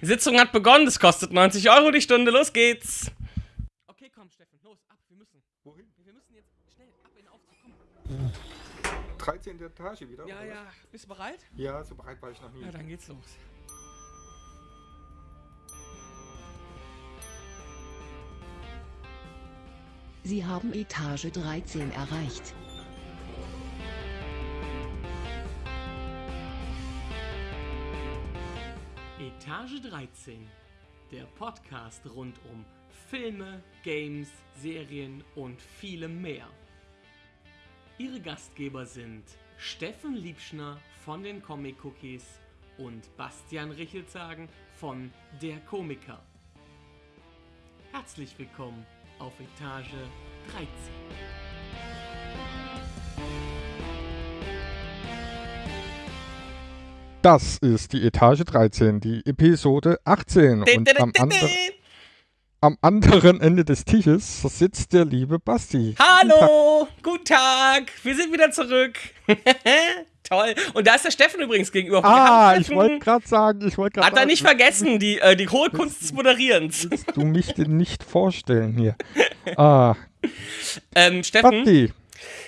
Die Sitzung hat begonnen, es kostet 90 Euro die Stunde, los geht's. Okay, komm, Steffen, los, ab, wir müssen. Wohin? Wir müssen jetzt schnell ab in den Aufzug, komm. 13. Etage wieder? Ja, oder ja, bist du bereit? Ja, so bereit war ich noch nie. Ja, dann geht's los. Sie haben Etage 13 erreicht. Etage 13, der Podcast rund um Filme, Games, Serien und vielem mehr. Ihre Gastgeber sind Steffen Liebschner von den Comic Cookies und Bastian Richelzagen von Der Komiker. Herzlich willkommen auf Etage 13. Das ist die Etage 13, die Episode 18. Und am, ander am anderen Ende des Tisches sitzt der liebe Basti. Hallo, guten Tag, wir sind wieder zurück. Toll. Und da ist der Steffen übrigens gegenüber. Ah, ich wollte gerade sagen, ich wollte gerade Hat er nicht vergessen, die, äh, die hohe Kunst des Moderierens. Willst du mich denn nicht vorstellen hier? Ah, Ähm, Steffen, Basti.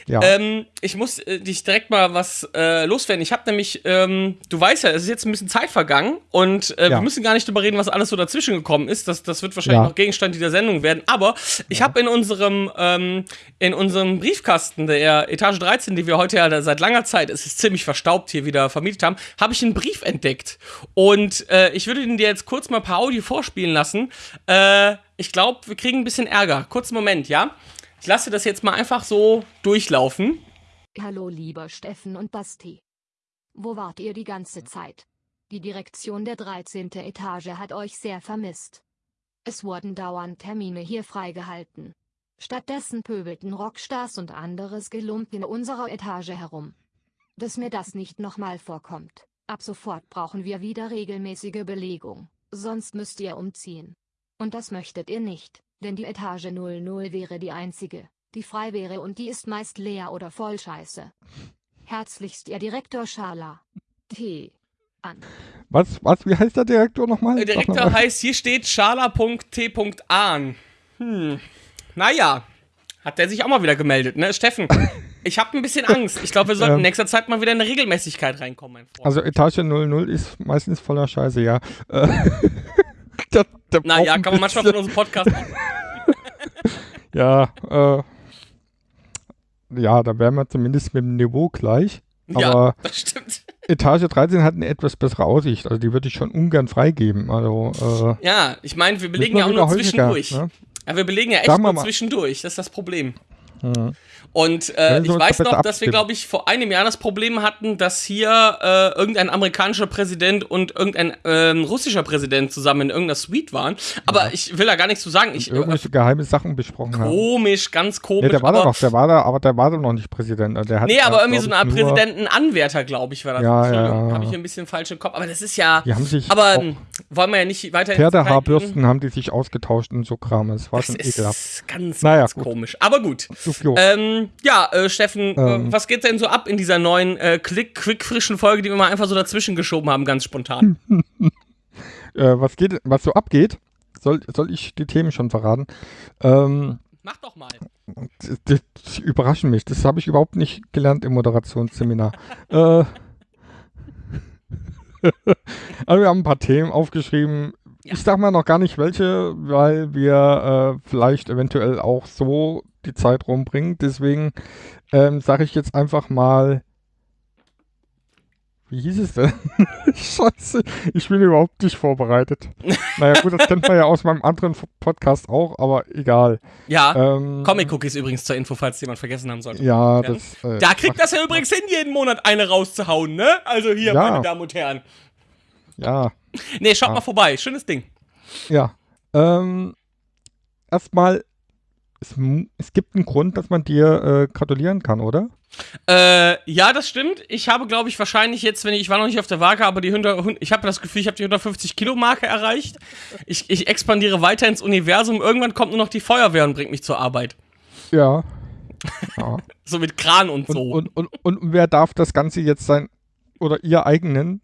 Ja, ähm, ich muss äh, dich direkt mal was äh, loswerden. Ich habe nämlich, ähm, du weißt ja, es ist jetzt ein bisschen Zeit vergangen und äh, Ja. wir müssen gar nicht drüber reden, was alles so dazwischen gekommen ist. Das, das wird wahrscheinlich Ja. noch Gegenstand dieser Sendung werden. Aber ich habe in unserem ähm, in unserem Briefkasten der Etage 13, die wir heute ja seit langer Zeit, es ist ziemlich verstaubt hier wieder vermietet haben, habe ich einen Brief entdeckt. Und äh, ich würde den dir jetzt kurz mal per Audio vorspielen lassen. Äh, ich glaube, wir kriegen ein bisschen Ärger. Kurzen Moment, ja? Ich lasse das jetzt mal einfach so durchlaufen. Hallo lieber Steffen und Basti. Wo wart ihr die ganze Zeit? Die Direktion der 13. Etage hat euch sehr vermisst. Es wurden dauernd Termine hier freigehalten. Stattdessen pöbelten Rockstars und anderes Gelump in unserer Etage herum. Dass mir das nicht nochmal vorkommt. Ab sofort brauchen wir wieder regelmäßige Belegung, sonst müsst ihr umziehen. Und das möchtet ihr nicht, denn die Etage 00 wäre die einzige, die frei wäre und die ist meist leer oder voll Scheiße. Herzlichst Ihr Direktor Schala. T. An. was, was, wie heißt der Direktor nochmal? Der Direktor noch heißt, hier steht schala.t.ahn. Hm. Naja, hat der sich auch mal wieder gemeldet, ne? Steffen, ich habe ein bisschen Angst. Ich glaube, wir sollten in Ähm. nächster Zeit mal wieder in eine Regelmäßigkeit reinkommen, mein Freund. Also Etage 00 ist meistens voller Scheiße, ja. Äh, der, der braucht naja, kann man manchmal von unserem Podcast. Ja, äh, ja, da wären wir zumindest mit dem Niveau gleich. Ja, Aber das stimmt. Etage 13 hat eine etwas bessere Aussicht. Also die würde ich schon ungern freigeben. Also, äh, Ja, ich meine, wir belegen ja auch nur zwischendurch. ne? Ja, wir belegen ja echt nur zwischendurch. Das ist das Problem. Mhm. Und äh, ich weiß noch, dass wir, glaube ich, vor einem Jahr das Problem hatten, dass hier äh, irgendein amerikanischer Präsident und irgendein ähm, russischer Präsident zusammen in irgendeiner Suite waren. Aber ich will da gar nichts zu sagen. Ich, äh, irgendwelche geheime Sachen besprochen haben. komisch, ganz komisch. Nee, der war da noch, der war da, aber der war da noch nicht Präsident. Also Der hat nee, aber irgendwie so eine Art Präsidentenanwärter, glaube ich, war das. Ja, ja, ja. Habe ich ein bisschen falsch im Kopf. Aber das ist ja. Die haben sich Aber ähm, wollen wir ja nicht weiter. Pferdehaarbürsten haben die sich ausgetauscht und so Kram. Es war Das schon ekelhaft. ist ganz, Naja, ganz gut. komisch. Aber gut. Jo. Ähm, ja, äh, Steffen, Ähm. äh, was geht denn so ab in dieser neuen, äh, klick, quick, frischen Folge, die wir mal einfach so dazwischen geschoben haben, ganz spontan? Äh, was geht, was so abgeht? Soll, soll ich die Themen schon verraten? Ähm, Mach doch mal. das, das, überraschen mich. Das habe ich überhaupt nicht gelernt im Moderationsseminar. äh, also wir haben ein paar Themen aufgeschrieben. Ja. Ich sag mal noch gar nicht welche, weil wir äh, vielleicht eventuell auch so die Zeit rumbringen. Deswegen ähm, sage ich jetzt einfach mal. Wie hieß es denn? Scheiße, ich bin überhaupt nicht vorbereitet. naja, gut, das kennt man ja aus meinem anderen Podcast auch, aber egal. Ja, Ähm, Comic-Cookies übrigens zur Info, falls jemand vergessen haben sollte. Ja, Ja. das. Äh, Da kriegt das ja übrigens hin, jeden Monat eine rauszuhauen, ne? Also hier, Ja. meine Damen und Herren. Ja, Nee, schaut Ja. mal vorbei. Schönes Ding. ja. Ähm, erstmal, es, es gibt einen Grund, dass man dir äh, gratulieren kann, oder? Äh, ja, das stimmt. Ich habe, glaube ich, wahrscheinlich jetzt, wenn ich, ich war noch nicht auf der Waage, aber die 100, ich habe das Gefühl, ich habe die 150 Kilo Marke erreicht. Ich, ich expandiere weiter ins Universum. Irgendwann kommt nur noch die Feuerwehr und bringt mich zur Arbeit. Ja. ja. So mit Kran und Und, so. und, und, und wer darf das Ganze jetzt sein, oder ihr eigenen?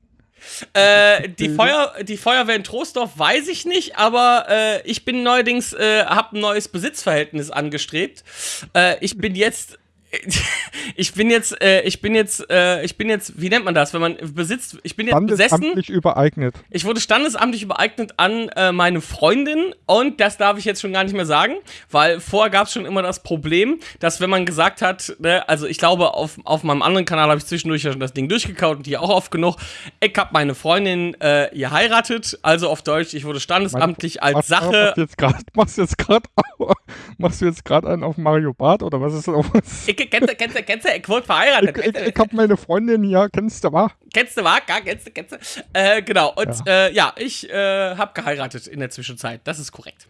Äh, die, Feuer, die Feuerwehr in Troisdorf weiß ich nicht, aber äh, ich bin neuerdings, äh, habe ein neues Besitzverhältnis angestrebt. Äh, ich bin jetzt ich bin jetzt, äh, ich bin jetzt, äh, ich bin jetzt, wie nennt man das, wenn man besitzt, ich bin jetzt besessen. Standesamtlich übereignet. Ich wurde standesamtlich übereignet an äh, meine Freundin und das darf ich jetzt schon gar nicht mehr sagen, weil vorher gab es schon immer das Problem, dass wenn man gesagt hat, ne, also ich glaube, auf, auf meinem anderen Kanal habe ich zwischendurch ja schon das Ding durchgekaut und hier auch oft genug, ich habe meine Freundin äh, geheiratet, also auf Deutsch, ich wurde standesamtlich als Sache. Machst du jetzt grad- machst du jetzt gerade machst du jetzt gerade einen auf Mario Bart oder was ist los? Ich, kennst du, kennst du, kennst du, ich wurde verheiratet. Ich, ich, ich hab meine Freundin hier, kennst du, wa? Kennst du, war? Ja, kennst du, kennst du. Äh, genau. Und ja, äh, ja ich äh, habe geheiratet in der Zwischenzeit. Das ist korrekt.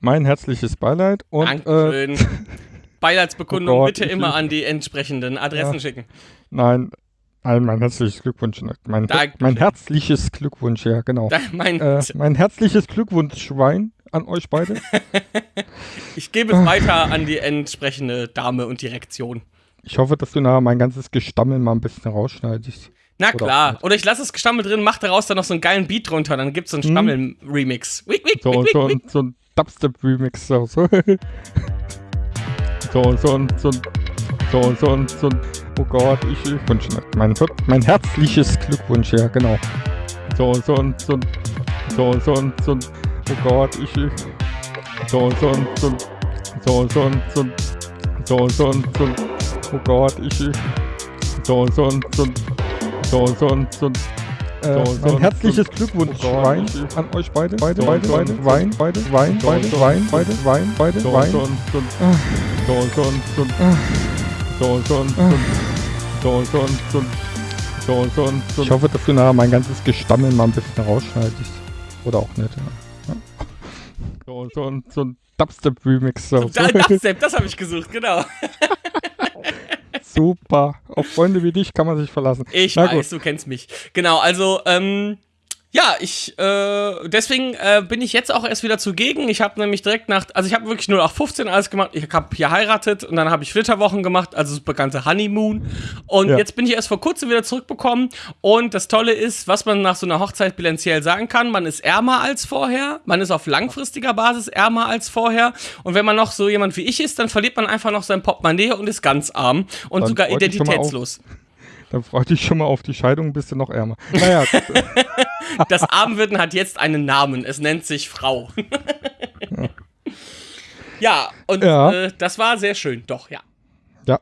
Mein herzliches Beileid und äh, Dankeschön. Beileidsbekundung Oh Gott, bitte immer an die entsprechenden Adressen Ja. schicken. nein, nein, mein herzliches Glückwunsch. Mein, Dankeschön. mein herzliches Glückwunsch, ja, genau. Da, mein, Äh, mein herzliches Glückwunsch, Schwein, an euch beide. ich gebe es weiter an die entsprechende Dame und Direktion. Ich hoffe, dass du nachher mein ganzes Gestammel mal ein bisschen rausschneidest. Na klar. Oder ich lasse das Gestammel drin, mach daraus dann noch so einen geilen Beat drunter, dann gibt's so einen Hm. Stammel-Remix. So, so, so ein Dubstep-Remix. So, so. so, so, ein- so, so, so, ein- so, ein- oh Gott, ich, wünsche mein, mein herzliches Glückwunsch, ja, genau. So, so, ein- so, ein- so, so, so, ein- oh Gott, ich, so, so, so, so, so, so, so, so, so, oh Gott, ich, so, so, so, so, so, so, äh, ein herzliches Glückwunsch, oh Wein, an euch beide, beide, beide, beide, Wein, beide, Wein, beide, Wein, beide, Wein, beide, Wein. So, so, so, so, so, so, so, so, so, so, so, so, so. Ich hoffe, dass du nachher mein ganzes Gestammel mal ein bisschen rausschneidest. Oder auch nicht, ja. So, so, ein- so ein Dubstep-Remix. So. Da, das, das habe ich gesucht, genau. Super. Auf Freunde wie dich kann man sich verlassen. Ich Na weiß, du kennst mich. Genau, also, ähm, ja, ich, äh, deswegen äh, bin ich jetzt auch erst wieder zugegen. Ich habe nämlich direkt nach, also ich habe wirklich 0815 alles gemacht. Ich habe hier heiratet und dann habe ich Flitterwochen gemacht, also das bekannte Honeymoon. Und Ja. jetzt bin ich erst vor kurzem wieder zurückbekommen. Und das Tolle ist, was man nach so einer Hochzeit bilanziell sagen kann, man ist ärmer als vorher. Man ist auf langfristiger Basis ärmer als vorher. Und wenn man noch so jemand wie ich ist, dann verliert man einfach noch sein Portemonnaie und ist ganz arm und Dann sogar identitätslos. Dann freu dich schon mal auf die Scheidung, bist du noch ärmer. Naja, gut. Das Armwirden hat jetzt einen Namen. Es nennt sich Frau. ja, und Ja. Äh, das war sehr schön. Doch, ja. ja.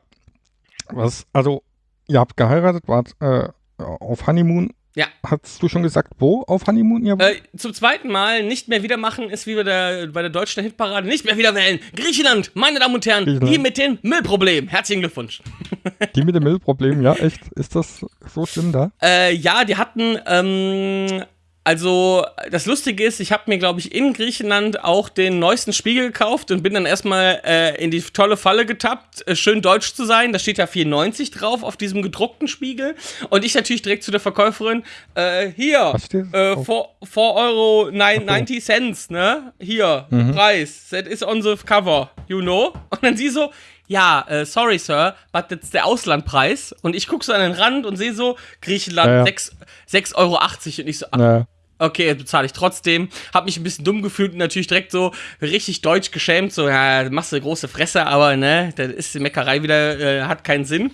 Was, also, ihr habt geheiratet, wart äh, auf Honeymoon. Ja. Hast du schon gesagt, wo auf Honeymoon ihr wart? Äh, zum zweiten Mal nicht mehr wieder machen ist wie bei der, bei der deutschen Hitparade. Nicht mehr wieder wählen. Griechenland, meine Damen und Herren, die mit dem Müllproblem. Herzlichen Glückwunsch. Die mit dem Müllproblem, ja, echt? Ist das so schlimm da? Äh, ja, die hatten, ähm, also das Lustige ist, ich habe mir, glaube ich, in Griechenland auch den neuesten Spiegel gekauft und bin dann erstmal äh, in die tolle Falle getappt, äh, schön deutsch zu sein. Da steht ja 94 drauf auf diesem gedruckten Spiegel. Und ich natürlich direkt zu der Verkäuferin, äh, hier, äh, drauf? 4 Euro 9, 90 Cents, ne? Hier, Mhm. Preis, that is on the cover, you know? Und dann sie so, ja, äh, sorry, Sir, but that's der Auslandpreis. Und ich gucke so an den Rand und sehe so, Griechenland, Ja, ja. 6 6,80 Euro. Und ich so, ah, Naja. Okay, jetzt bezahle ich trotzdem. Hab mich ein bisschen dumm gefühlt und natürlich direkt so richtig deutsch geschämt. So, ja, machst du große Fresse, aber ne, da ist die Meckerei wieder, äh, hat keinen Sinn.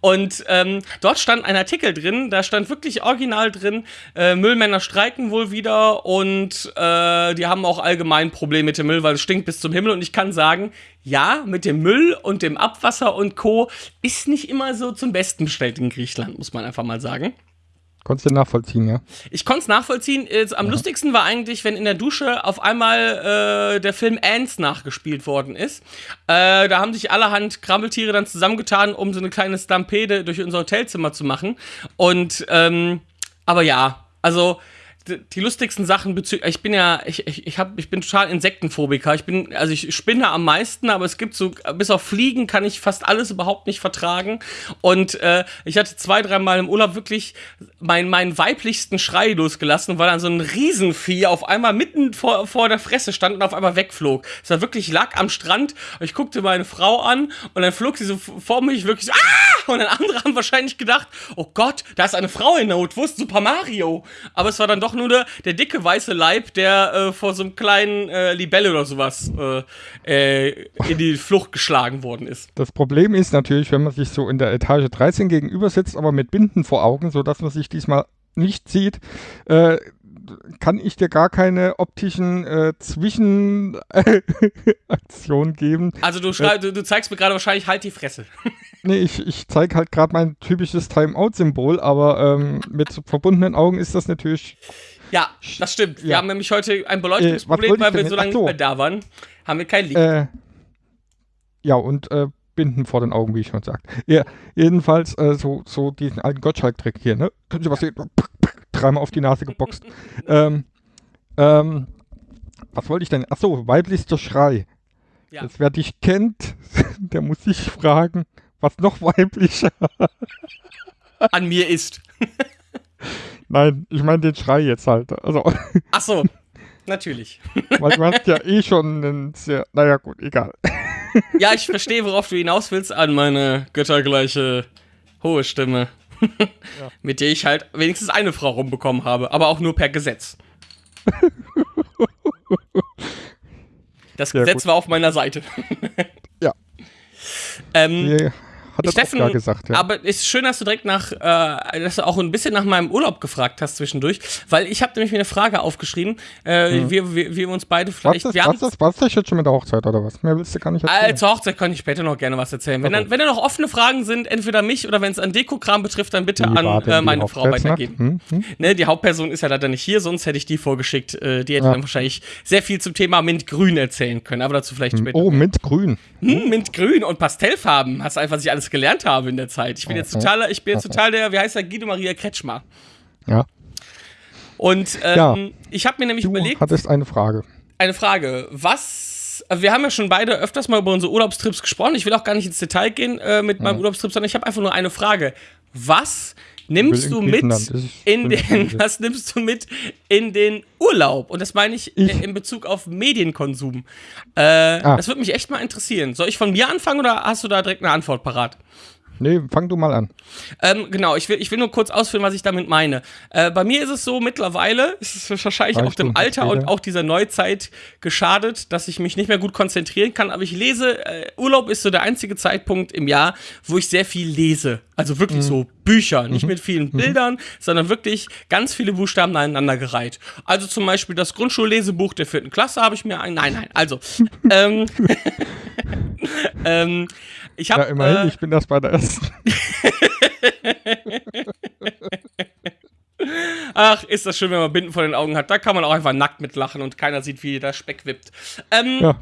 Und ähm, dort stand ein Artikel drin, da stand wirklich original drin, äh, Müllmänner streiken wohl wieder und äh, die haben auch allgemein Probleme mit dem Müll, weil es stinkt bis zum Himmel. Und ich kann sagen, ja, mit dem Müll und dem Abwasser und Co. ist nicht immer so zum Besten bestellt in Griechenland, muss man einfach mal sagen. Konntest du nachvollziehen, ja? Ich konnte es nachvollziehen. Am lustigsten war eigentlich, wenn in der Dusche auf einmal äh, der Film Ants nachgespielt worden ist. Äh, da haben sich allerhand Krabbeltiere dann zusammengetan, um so eine kleine Stampede durch unser Hotelzimmer zu machen. Und, ähm, aber ja, also die lustigsten Sachen bezüglich, ich bin ja, ich, ich, ich, hab, ich bin total Insektenphobiker. Ich bin, also ich spinne am meisten, aber es gibt so, bis auf Fliegen kann ich fast alles überhaupt nicht vertragen. Und äh, ich hatte zwei, dreimal im Urlaub wirklich meinen meinen weiblichsten Schrei losgelassen, weil dann so ein Riesenvieh auf einmal mitten vor, vor der Fresse stand und auf einmal wegflog. Es war wirklich, ich lag am Strand ich guckte meine Frau an und dann flog sie so vor mich wirklich so, ah! und dann andere haben wahrscheinlich gedacht, oh Gott, da ist eine Frau in Not, wo ist Super Mario? Aber es war dann doch nur der, der dicke weiße Leib, der äh, vor so einem kleinen äh, Libelle oder sowas äh, äh, in die Flucht geschlagen worden ist. Das Problem ist natürlich, wenn man sich so in der Etage 13 gegenüber sitzt, aber mit Binden vor Augen, sodass man sich diesmal nicht sieht, äh, kann ich dir gar keine optischen äh, Zwischenaktionen geben. Also du, schrei- du, du zeigst mir gerade wahrscheinlich halt die Fresse. Nee, ich, ich zeige halt gerade mein typisches Timeout-Symbol, aber ähm, mit verbundenen Augen ist das natürlich. Ja, das stimmt. Wir Ja. haben nämlich heute ein Äh, Beleuchtungsproblem, wollte weil wir so lange so. nicht mehr da waren. Haben wir kein Licht. Äh, ja, und äh, Binden vor den Augen, wie ich schon sagte. Ja, jedenfalls äh, so, so diesen alten Gottschalk-Trick hier, ne? Können Sie was sehen? Dreimal auf die Nase geboxt. ähm, ähm, was wollte ich denn? Ach so, weiblichster Schrei. Ja. Jetzt, wer dich kennt, der muss sich fragen, was noch weiblicher. An mir ist. Nein, ich meine den Schrei jetzt halt. Also, Ach so, natürlich. weil du hast ja eh schon einen sehr, naja gut, egal. Ja, ich verstehe, worauf du hinaus willst, an meine göttergleiche hohe Stimme. Mit der ich halt wenigstens eine Frau rumbekommen habe, aber auch nur per Gesetz. Das Ja, Gesetz gut. war auf meiner Seite. Ja. Ähm, Nee, hat das Steffen, auch gesagt, ja. aber es ist schön, dass du direkt nach, äh, dass du auch ein bisschen nach meinem Urlaub gefragt hast zwischendurch, weil ich habe nämlich mir eine Frage aufgeschrieben, äh, wie, wie, wie wir uns beide vielleicht, wir was ist das, was ist das jetzt schon mit der Hochzeit oder was? Mehr willst du gar nicht erzählen. Äh, zur Hochzeit kann ich später noch gerne was erzählen. Wenn, dann, wenn da noch offene Fragen sind, entweder mich oder wenn es an Dekokram betrifft, dann bitte an äh, meine Frau Hochzeitsnacht? weitergeben. Hm, hm? Ne, die Hauptperson ist ja leider nicht hier, sonst hätte ich die vorgeschickt. Äh, die hätte Ja. dann wahrscheinlich sehr viel zum Thema Mintgrün erzählen können, aber dazu vielleicht später. Oh, Mintgrün. Hm, Mintgrün und Pastellfarben. Hast einfach, was ich alles gelernt habe in der Zeit. Ich bin jetzt total, ich bin jetzt total der, wie heißt der, Guido Maria Kretschmer. Ja. Und ähm, Ja. ich habe mir nämlich Du überlegt, hattest eine Frage. eine Frage. Was. also Wir haben ja schon beide öfters mal über unsere Urlaubstrips gesprochen. Ich will auch gar nicht ins Detail gehen äh, mit meinem Urlaubstrip, sondern ich habe einfach nur eine Frage. Was nimmst du mit. Das in den, was nimmst du mit in den Urlaub? Und das meine ich, Ich- äh, in Bezug auf Medienkonsum. Äh, Ah. Das würde mich echt mal interessieren. Soll ich von mir anfangen oder hast du da direkt eine Antwort parat? Nee, fang du mal an. Ähm, genau, ich will, ich will nur kurz ausführen, was ich damit meine. Äh, bei mir ist es so, mittlerweile ist es wahrscheinlich auch dem Alter und auch dieser Neuzeit geschadet, dass ich mich nicht mehr gut konzentrieren kann. Aber ich lese, äh, Urlaub ist so der einzige Zeitpunkt im Jahr, wo ich sehr viel lese. Also wirklich Mhm. so Bücher, nicht mit vielen Bildern, sondern wirklich ganz viele Buchstaben aneinandergereiht. Also zum Beispiel das Grundschullesebuch der vierten Klasse habe ich mir ein. Nein, nein, also. ähm, ähm, ich habe. Ja, immerhin, äh, ich bin das bei der ersten. Ach, ist das schön, wenn man Binden vor den Augen hat. Da kann man auch einfach nackt mitlachen und keiner sieht, wie der Speck wippt. Ähm, Ja,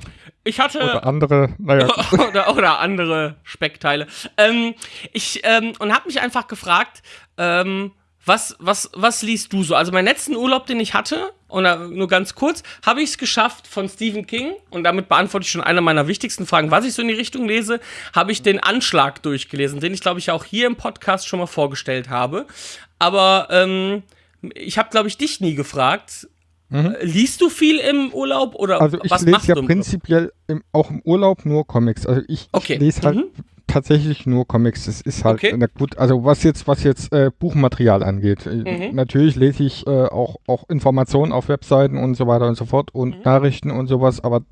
ich hatte. oder andere, naja, oder, oder andere Speckteile. Ähm, ich, ähm, und habe mich einfach gefragt, ähm, was, was, was liest du so? Also meinen letzten Urlaub, den ich hatte, und äh, nur ganz kurz, habe ich es geschafft von Stephen King, und damit beantworte ich schon eine meiner wichtigsten Fragen, was ich so in die Richtung lese, habe ich den Anschlag durchgelesen, den ich, glaube ich, auch hier im Podcast schon mal vorgestellt habe. Aber ähm, ich habe, glaube ich, dich nie gefragt. Äh, Liest du viel im Urlaub oder Mhm. Also ich was lese machst ja du im prinzipiell im, auch im Urlaub nur Comics. Also ich, Okay. ich lese halt Mhm. Tatsächlich nur Comics. Das ist halt Okay. na gut. Also was jetzt was jetzt äh, Buchmaterial angeht, äh, Mhm. natürlich lese ich äh, auch auch Informationen auf Webseiten und so weiter und so fort und Mhm. Nachrichten und sowas. Aber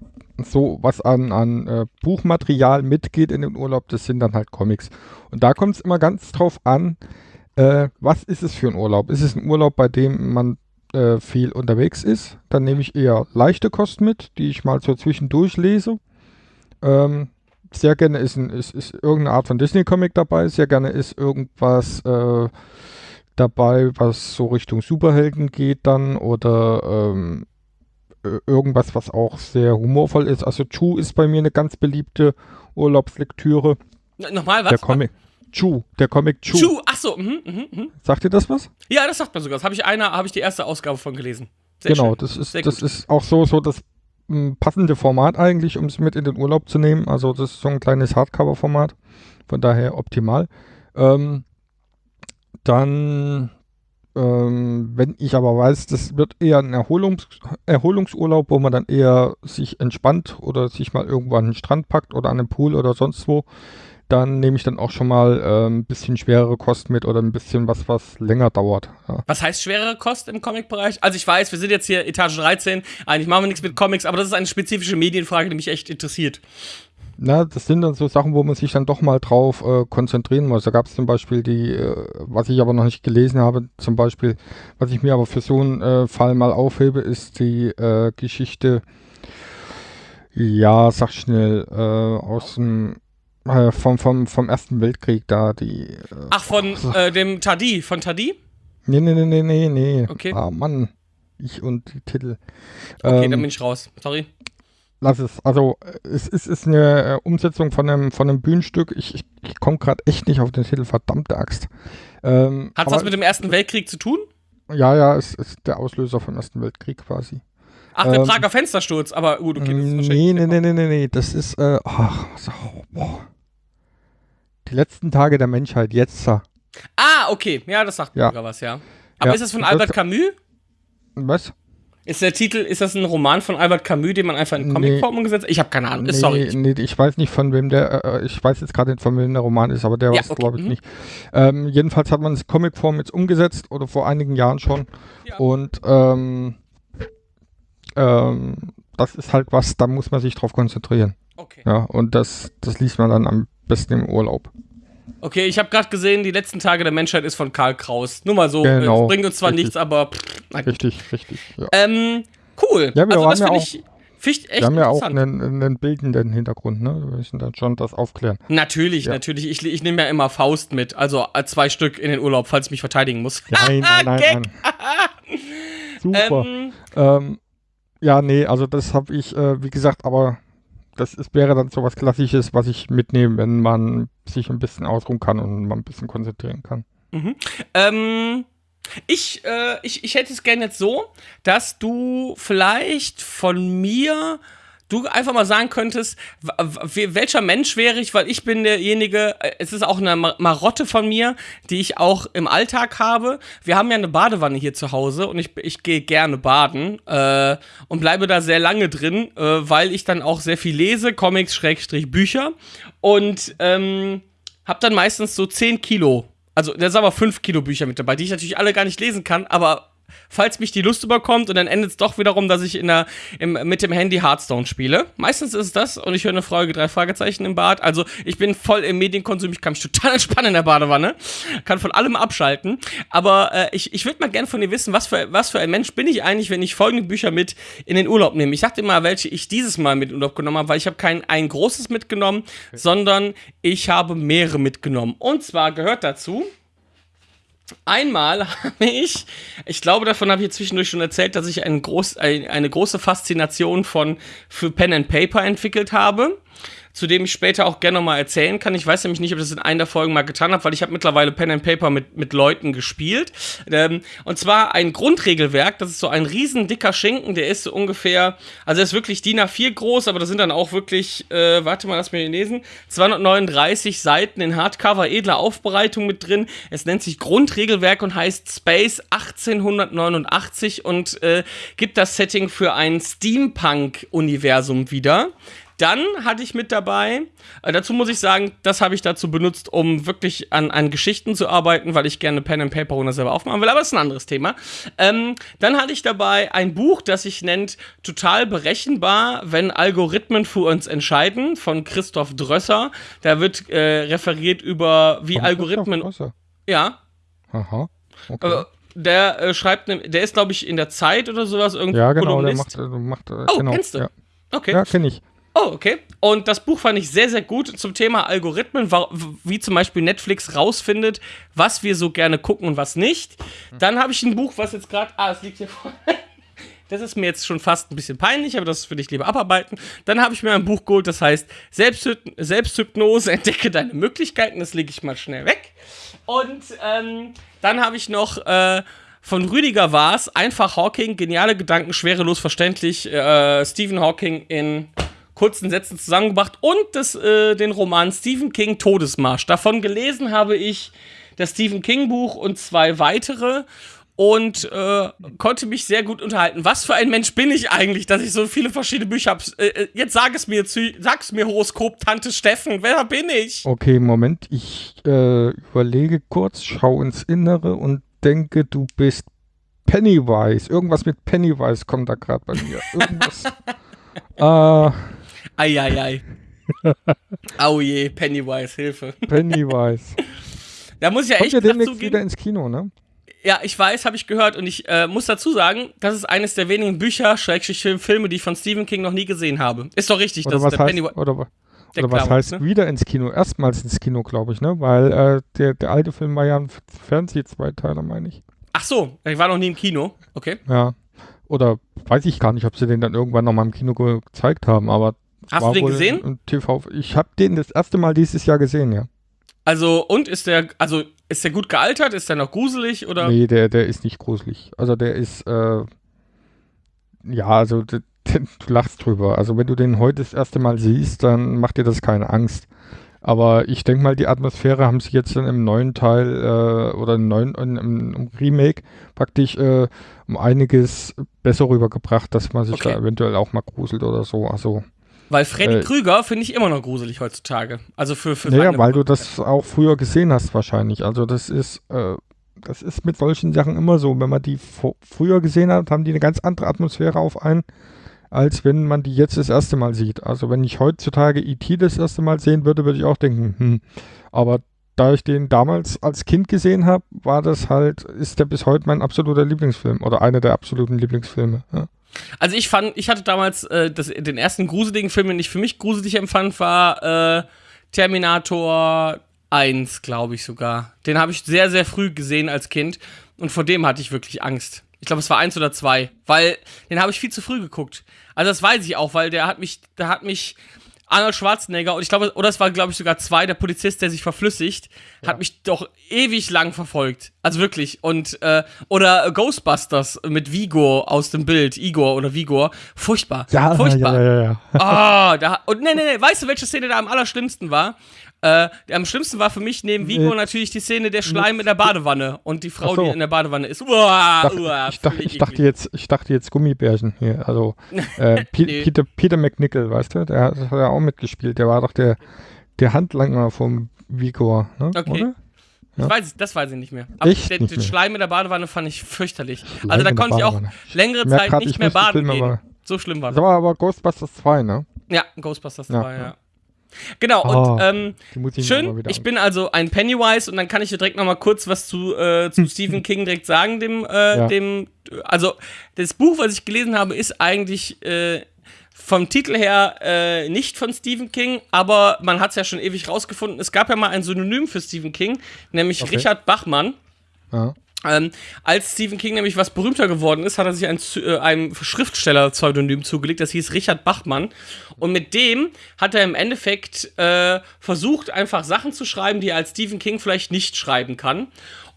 so was an an äh, Buchmaterial mitgeht in den Urlaub, das sind dann halt Comics. Und da kommt es immer ganz drauf an. Äh, was ist es für ein Urlaub? Ist es ein Urlaub, bei dem man äh, viel unterwegs ist? Dann nehme ich eher leichte Kost mit, die ich mal so zwischendurch lese. Ähm, sehr gerne ist, ein, ist, ist irgendeine Art von Disney-Comic dabei. Sehr gerne ist irgendwas äh, dabei, was so Richtung Superhelden geht dann oder ähm, äh, irgendwas, was auch sehr humorvoll ist. Also Chu ist bei mir eine ganz beliebte Urlaubslektüre. Nochmal, was? Der Comic. Chu, der Comic Chu. Chu, ach so, mhm, mhm, mhm. Sagt ihr das was? Ja, das sagt man sogar. Das habe ich einer, habe ich die erste Ausgabe von gelesen. Sehr genau, schön. das ist Sehr das gut. ist auch so so das passende Format eigentlich, um es mit in den Urlaub zu nehmen. Also das ist so ein kleines Hardcover-Format, von daher optimal. Ähm, dann, ähm, wenn ich aber weiß, das wird eher ein Erholungs Erholungsurlaub, wo man dann eher sich entspannt oder sich mal irgendwo an den Strand packt oder an den Pool oder sonst wo, dann nehme ich dann auch schon mal äh, ein bisschen schwerere Kost mit oder ein bisschen was, was länger dauert. Ja. Was heißt schwerere Kost im Comic-Bereich? Also ich weiß, wir sind jetzt hier Etage 13, eigentlich machen wir nichts mit Comics, aber das ist eine spezifische Medienfrage, die mich echt interessiert. Na, das sind dann so Sachen, wo man sich dann doch mal drauf äh, konzentrieren muss. Da gab es zum Beispiel die, äh, was ich aber noch nicht gelesen habe, zum Beispiel, was ich mir aber für so einen äh, Fall mal aufhebe, ist die äh, Geschichte, ja, sag schnell, äh, aus dem, äh, vom, vom, vom Ersten Weltkrieg da, die. Äh, Ach, von äh, dem Tadi, von Tadi? nee, nee, nee, nee, nee, nee. Okay. Ah, Mann. Ich und die Titel. Okay, Ähm, dann bin ich raus. Sorry. Lass es. Also äh, es ist, ist eine äh, Umsetzung von einem, von einem Bühnenstück. Ich, ich, ich komme gerade echt nicht auf den Titel, verdammte Axt. Ähm, Hat was mit dem Ersten Weltkrieg zu tun? Ja, ja, es ist der Auslöser vom Ersten Weltkrieg quasi. Ach, der Ähm, Prager Fenstersturz, aber gut, okay, das ist nee, wahrscheinlich. nee, nee, nee, nee, nee. Das ist, äh, ach, so, boah. Die letzten Tage der Menschheit, jetzt. äh, Ah, okay, ja, das sagt Ja. sogar was, ja. Aber Ja, ist das von Albert Camus? Was? Ist der Titel, ist das ein Roman von Albert Camus, den man einfach in Nee. Comicform umgesetzt hat? Ich habe keine Ahnung, Nee, sorry. ich- nee, ich weiß nicht von wem der, äh, ich weiß jetzt gerade nicht von wem der Roman ist, aber der Ja, war es okay, glaube ich mhm. nicht. Ähm, jedenfalls hat man es Comicform jetzt umgesetzt oder vor einigen Jahren schon. Ja. Und ähm, ähm, das ist halt was, da muss man sich drauf konzentrieren. Okay. Ja, und das, das liest man dann am besten im Urlaub. Okay, ich habe gerade gesehen, die letzten Tage der Menschheit ist von Karl Kraus. Nur mal so, äh, Genau, es bringt uns zwar richtig. nichts, aber pff. Richtig, richtig. Ja. Ähm, cool. Ja, wir also haben das ja finde auch- ich, echt Wir haben ja auch einen, einen bildenden Hintergrund, ne? Wir müssen dann schon das aufklären. Natürlich, Ja. natürlich. Ich, ich nehme ja immer Faust mit, also äh, zwei Stück in den Urlaub, falls ich mich verteidigen muss. Nein, nein, nein, nein. Super. Ähm, Ähm, ja, nee, also das habe ich, äh, wie gesagt, aber das ist, wäre dann so was Klassisches, was ich mitnehme, wenn man sich ein bisschen ausruhen kann und man ein bisschen konzentrieren kann. Ähm, ich, äh, ich, ich hätte es gerne jetzt so, dass du vielleicht von mir du einfach mal sagen könntest, welcher Mensch wäre ich, weil ich bin derjenige, äh, es ist auch eine Ma- Marotte von mir, die ich auch im Alltag habe. Wir haben ja eine Badewanne hier zu Hause und ich, ich gehe gerne baden äh, und bleibe da sehr lange drin, äh, weil ich dann auch sehr viel lese, Comics, Schrägstrich, Bücher und ähm, hab dann meistens so 10 Kilo, also da sind aber 5 Kilo Bücher mit dabei, die ich natürlich alle gar nicht lesen kann, aber falls mich die Lust überkommt und dann endet es doch wiederum, dass ich in der, im, mit dem Handy Hearthstone spiele. Meistens ist es das und ich höre eine Folge drei Fragezeichen im Bad. Also ich bin voll im Medienkonsum, ich kann mich total entspannen in der Badewanne, kann von allem abschalten. Aber äh, ich, ich würde mal gern von dir wissen, was für, was für ein Mensch bin ich eigentlich, wenn ich folgende Bücher mit in den Urlaub nehme. Ich sagte mal, welche ich dieses Mal mit in den Urlaub genommen habe, weil ich habe kein ein großes mitgenommen, sondern ich habe mehrere mitgenommen. Und zwar gehört dazu Einmal habe ich, ich glaube, davon habe ich zwischendurch schon erzählt, dass ich ein groß, ein, eine große Faszination von, für Pen and Paper entwickelt habe, zu dem ich später auch gerne nochmal erzählen kann. Ich weiß nämlich nicht, ob ich das in einer der Folgen mal getan habe, weil ich habe mittlerweile Pen and Paper mit, mit Leuten gespielt. Ähm, und zwar ein Grundregelwerk, das ist so ein riesen dicker Schinken, der ist so ungefähr, also er ist wirklich DIN A4 groß, aber da sind dann auch wirklich, äh, warte mal, lass mich lesen, 239 Seiten in Hardcover, edler Aufbereitung mit drin. Es nennt sich Grundregelwerk und heißt Space 1889 und äh, gibt das Setting für ein Steampunk-Universum wieder. Dann hatte ich mit dabei, äh, dazu muss ich sagen, das habe ich dazu benutzt, um wirklich an, an Geschichten zu arbeiten, weil ich gerne Pen and Paper Runner selber aufmachen will, aber das ist ein anderes Thema. Ähm, dann hatte ich dabei ein Buch, das sich nennt Total berechenbar, wenn Algorithmen für uns entscheiden, von Christoph Drösser. Da wird äh, referiert über, wie Kommt Algorithmen. auf Wasser? Ja, Aha. Okay. äh, der äh, schreibt, ne, der ist, glaube ich, in der Zeit oder sowas irgendwie. ja, genau, der Kolumnist. macht, äh, macht äh, Oh, genau. kennst du? Ja, Okay. ja kenne ich. Oh, okay. Und das Buch fand ich sehr, sehr gut zum Thema Algorithmen, wie zum Beispiel Netflix rausfindet, was wir so gerne gucken und was nicht. Dann habe ich ein Buch, was jetzt gerade. Ah, es liegt hier vorne. Das ist mir jetzt schon fast ein bisschen peinlich, aber das würde ich lieber abarbeiten. Dann habe ich mir ein Buch geholt, das heißt Selbsthyp Selbsthypnose, entdecke deine Möglichkeiten. Das lege ich mal schnell weg. Und ähm, dann habe ich noch äh, von Rüdiger Waas, einfach Hawking, geniale Gedanken, schwerelos verständlich, äh, Stephen Hawking in kurzen Sätzen zusammengebracht und das, äh, den Roman Stephen King Todesmarsch. Davon gelesen habe ich das Stephen King Buch und zwei weitere. und äh, konnte mich sehr gut unterhalten. Was für ein Mensch bin ich eigentlich, dass ich so viele verschiedene Bücher habe? Äh, äh, jetzt sag es mir, zu, sag es mir, Horoskop, Tante Steffen, wer bin ich? Okay, Moment, ich äh, überlege kurz, schau ins Innere und denke, du bist Pennywise. Irgendwas mit Pennywise kommt da gerade bei mir. Irgendwas. äh, Eieiei. Au je, Pennywise, Hilfe. Pennywise. Da muss ich ja Kommt echt ja demnächst zugeben. wieder ins Kino, ne? Ja, ich weiß, habe ich gehört und ich äh, muss dazu sagen, das ist eines der wenigen Bücher, Schrägstrich Film- Filme, die ich von Stephen King noch nie gesehen habe. Ist doch richtig, Oder dass was der heißt, Pennywise. oder, oder was Clown, heißt ne? wieder ins Kino? Erstmals ins Kino, glaube ich, ne? Weil äh, der, der alte Film war ja ein Fernseh-Zweiteiler, meine ich. Ach so, ich war noch nie im Kino. Okay. Ja. Oder weiß ich gar nicht, ob sie den dann irgendwann noch mal im Kino ge gezeigt haben, aber Hast war du den gesehen? TV. Ich habe den das erste Mal dieses Jahr gesehen, ja. Also, und ist der, also, ist der gut gealtert? Ist der noch gruselig oder? Nee, der, der ist nicht gruselig. Also der ist, äh, ja, also d- d- du lachst drüber. Also wenn du den heute das erste Mal siehst, dann macht dir das keine Angst. Aber ich denke mal, die Atmosphäre haben sie jetzt dann im neuen Teil äh, oder im neuen im, im Remake praktisch äh, um einiges besser rübergebracht, dass man sich Okay. da eventuell auch mal gruselt oder so. Also, Weil Freddy Äh, Krüger finde ich immer noch gruselig heutzutage. Also für, für naja, meine- weil du das auch früher gesehen hast wahrscheinlich. Also das ist, äh, das ist mit solchen Sachen immer so. Wenn man die früher gesehen hat, haben die eine ganz andere Atmosphäre auf einen, als wenn man die jetzt das erste Mal sieht. Also wenn ich heutzutage E.T. das erste Mal sehen würde, würde ich auch denken, hm. Aber da ich den damals als Kind gesehen habe, war das halt, ist der bis heute mein absoluter Lieblingsfilm oder einer der absoluten Lieblingsfilme. Ja. Also ich fand, ich hatte damals äh, das, den ersten gruseligen Film, den ich für mich gruselig empfand, war äh, Terminator 1, glaube ich sogar. Den habe ich sehr, sehr früh gesehen als Kind und vor dem hatte ich wirklich Angst. Ich glaube, es war eins oder zwei, weil den habe ich viel zu früh geguckt. Also das weiß ich auch, weil der hat mich, der hat mich Arnold Schwarzenegger und ich glaube, oder es war, glaube ich, sogar zwei, der Polizist, der sich verflüssigt, hat mich doch ewig lang verfolgt. Also wirklich. Und, äh, oder Ghostbusters mit Vigor aus dem Bild, Igor oder Vigor. Furchtbar. Ja, Furchtbar. ja, ja, ja. Ah, da, und nee, nee, nee, weißt du, welche Szene da am allerschlimmsten war? Äh, am schlimmsten war für mich neben Vigo natürlich die Szene der Schleim in der Badewanne und die Frau, so. die in der Badewanne ist. Uah, dachte, uah, ich, dachte, ich, dachte jetzt, ich dachte jetzt Gummibärchen hier. Also äh, Nee. Peter, Peter McNichol, weißt du? Der hat, hat ja auch mitgespielt. Der war doch der, der Handlanger vom Vigor, ne? Okay. Oder? Ich Ja. weiß, das weiß ich nicht mehr. Aber Echt den, nicht den? Schleim in der Badewanne fand ich fürchterlich. Schleim also da konnte ich auch längere Zeit grad, nicht ich mehr baden gehen. So schlimm war Das das. war aber Ghostbusters 2, ne? Ja, Ghostbusters Ja, 2, ja. ja. Genau, Oh, und ähm, ich schön, ich bin also ein Pennywise und dann kann ich dir direkt noch mal kurz was zu, äh, zu Stephen King direkt sagen, dem, äh, Ja. dem, also das Buch, was ich gelesen habe, ist eigentlich äh, vom Titel her äh, nicht von Stephen King, aber man hat es ja schon ewig rausgefunden. Es gab ja mal ein Synonym für Stephen King, nämlich Okay. Richard Bachmann. Ja. Ähm, als Stephen King nämlich was berühmter geworden ist, hat er sich ein, äh, einem Schriftsteller-Pseudonym zugelegt, das hieß Richard Bachmann. Und mit dem hat er im Endeffekt äh, versucht, einfach Sachen zu schreiben, die er als Stephen King vielleicht nicht schreiben kann.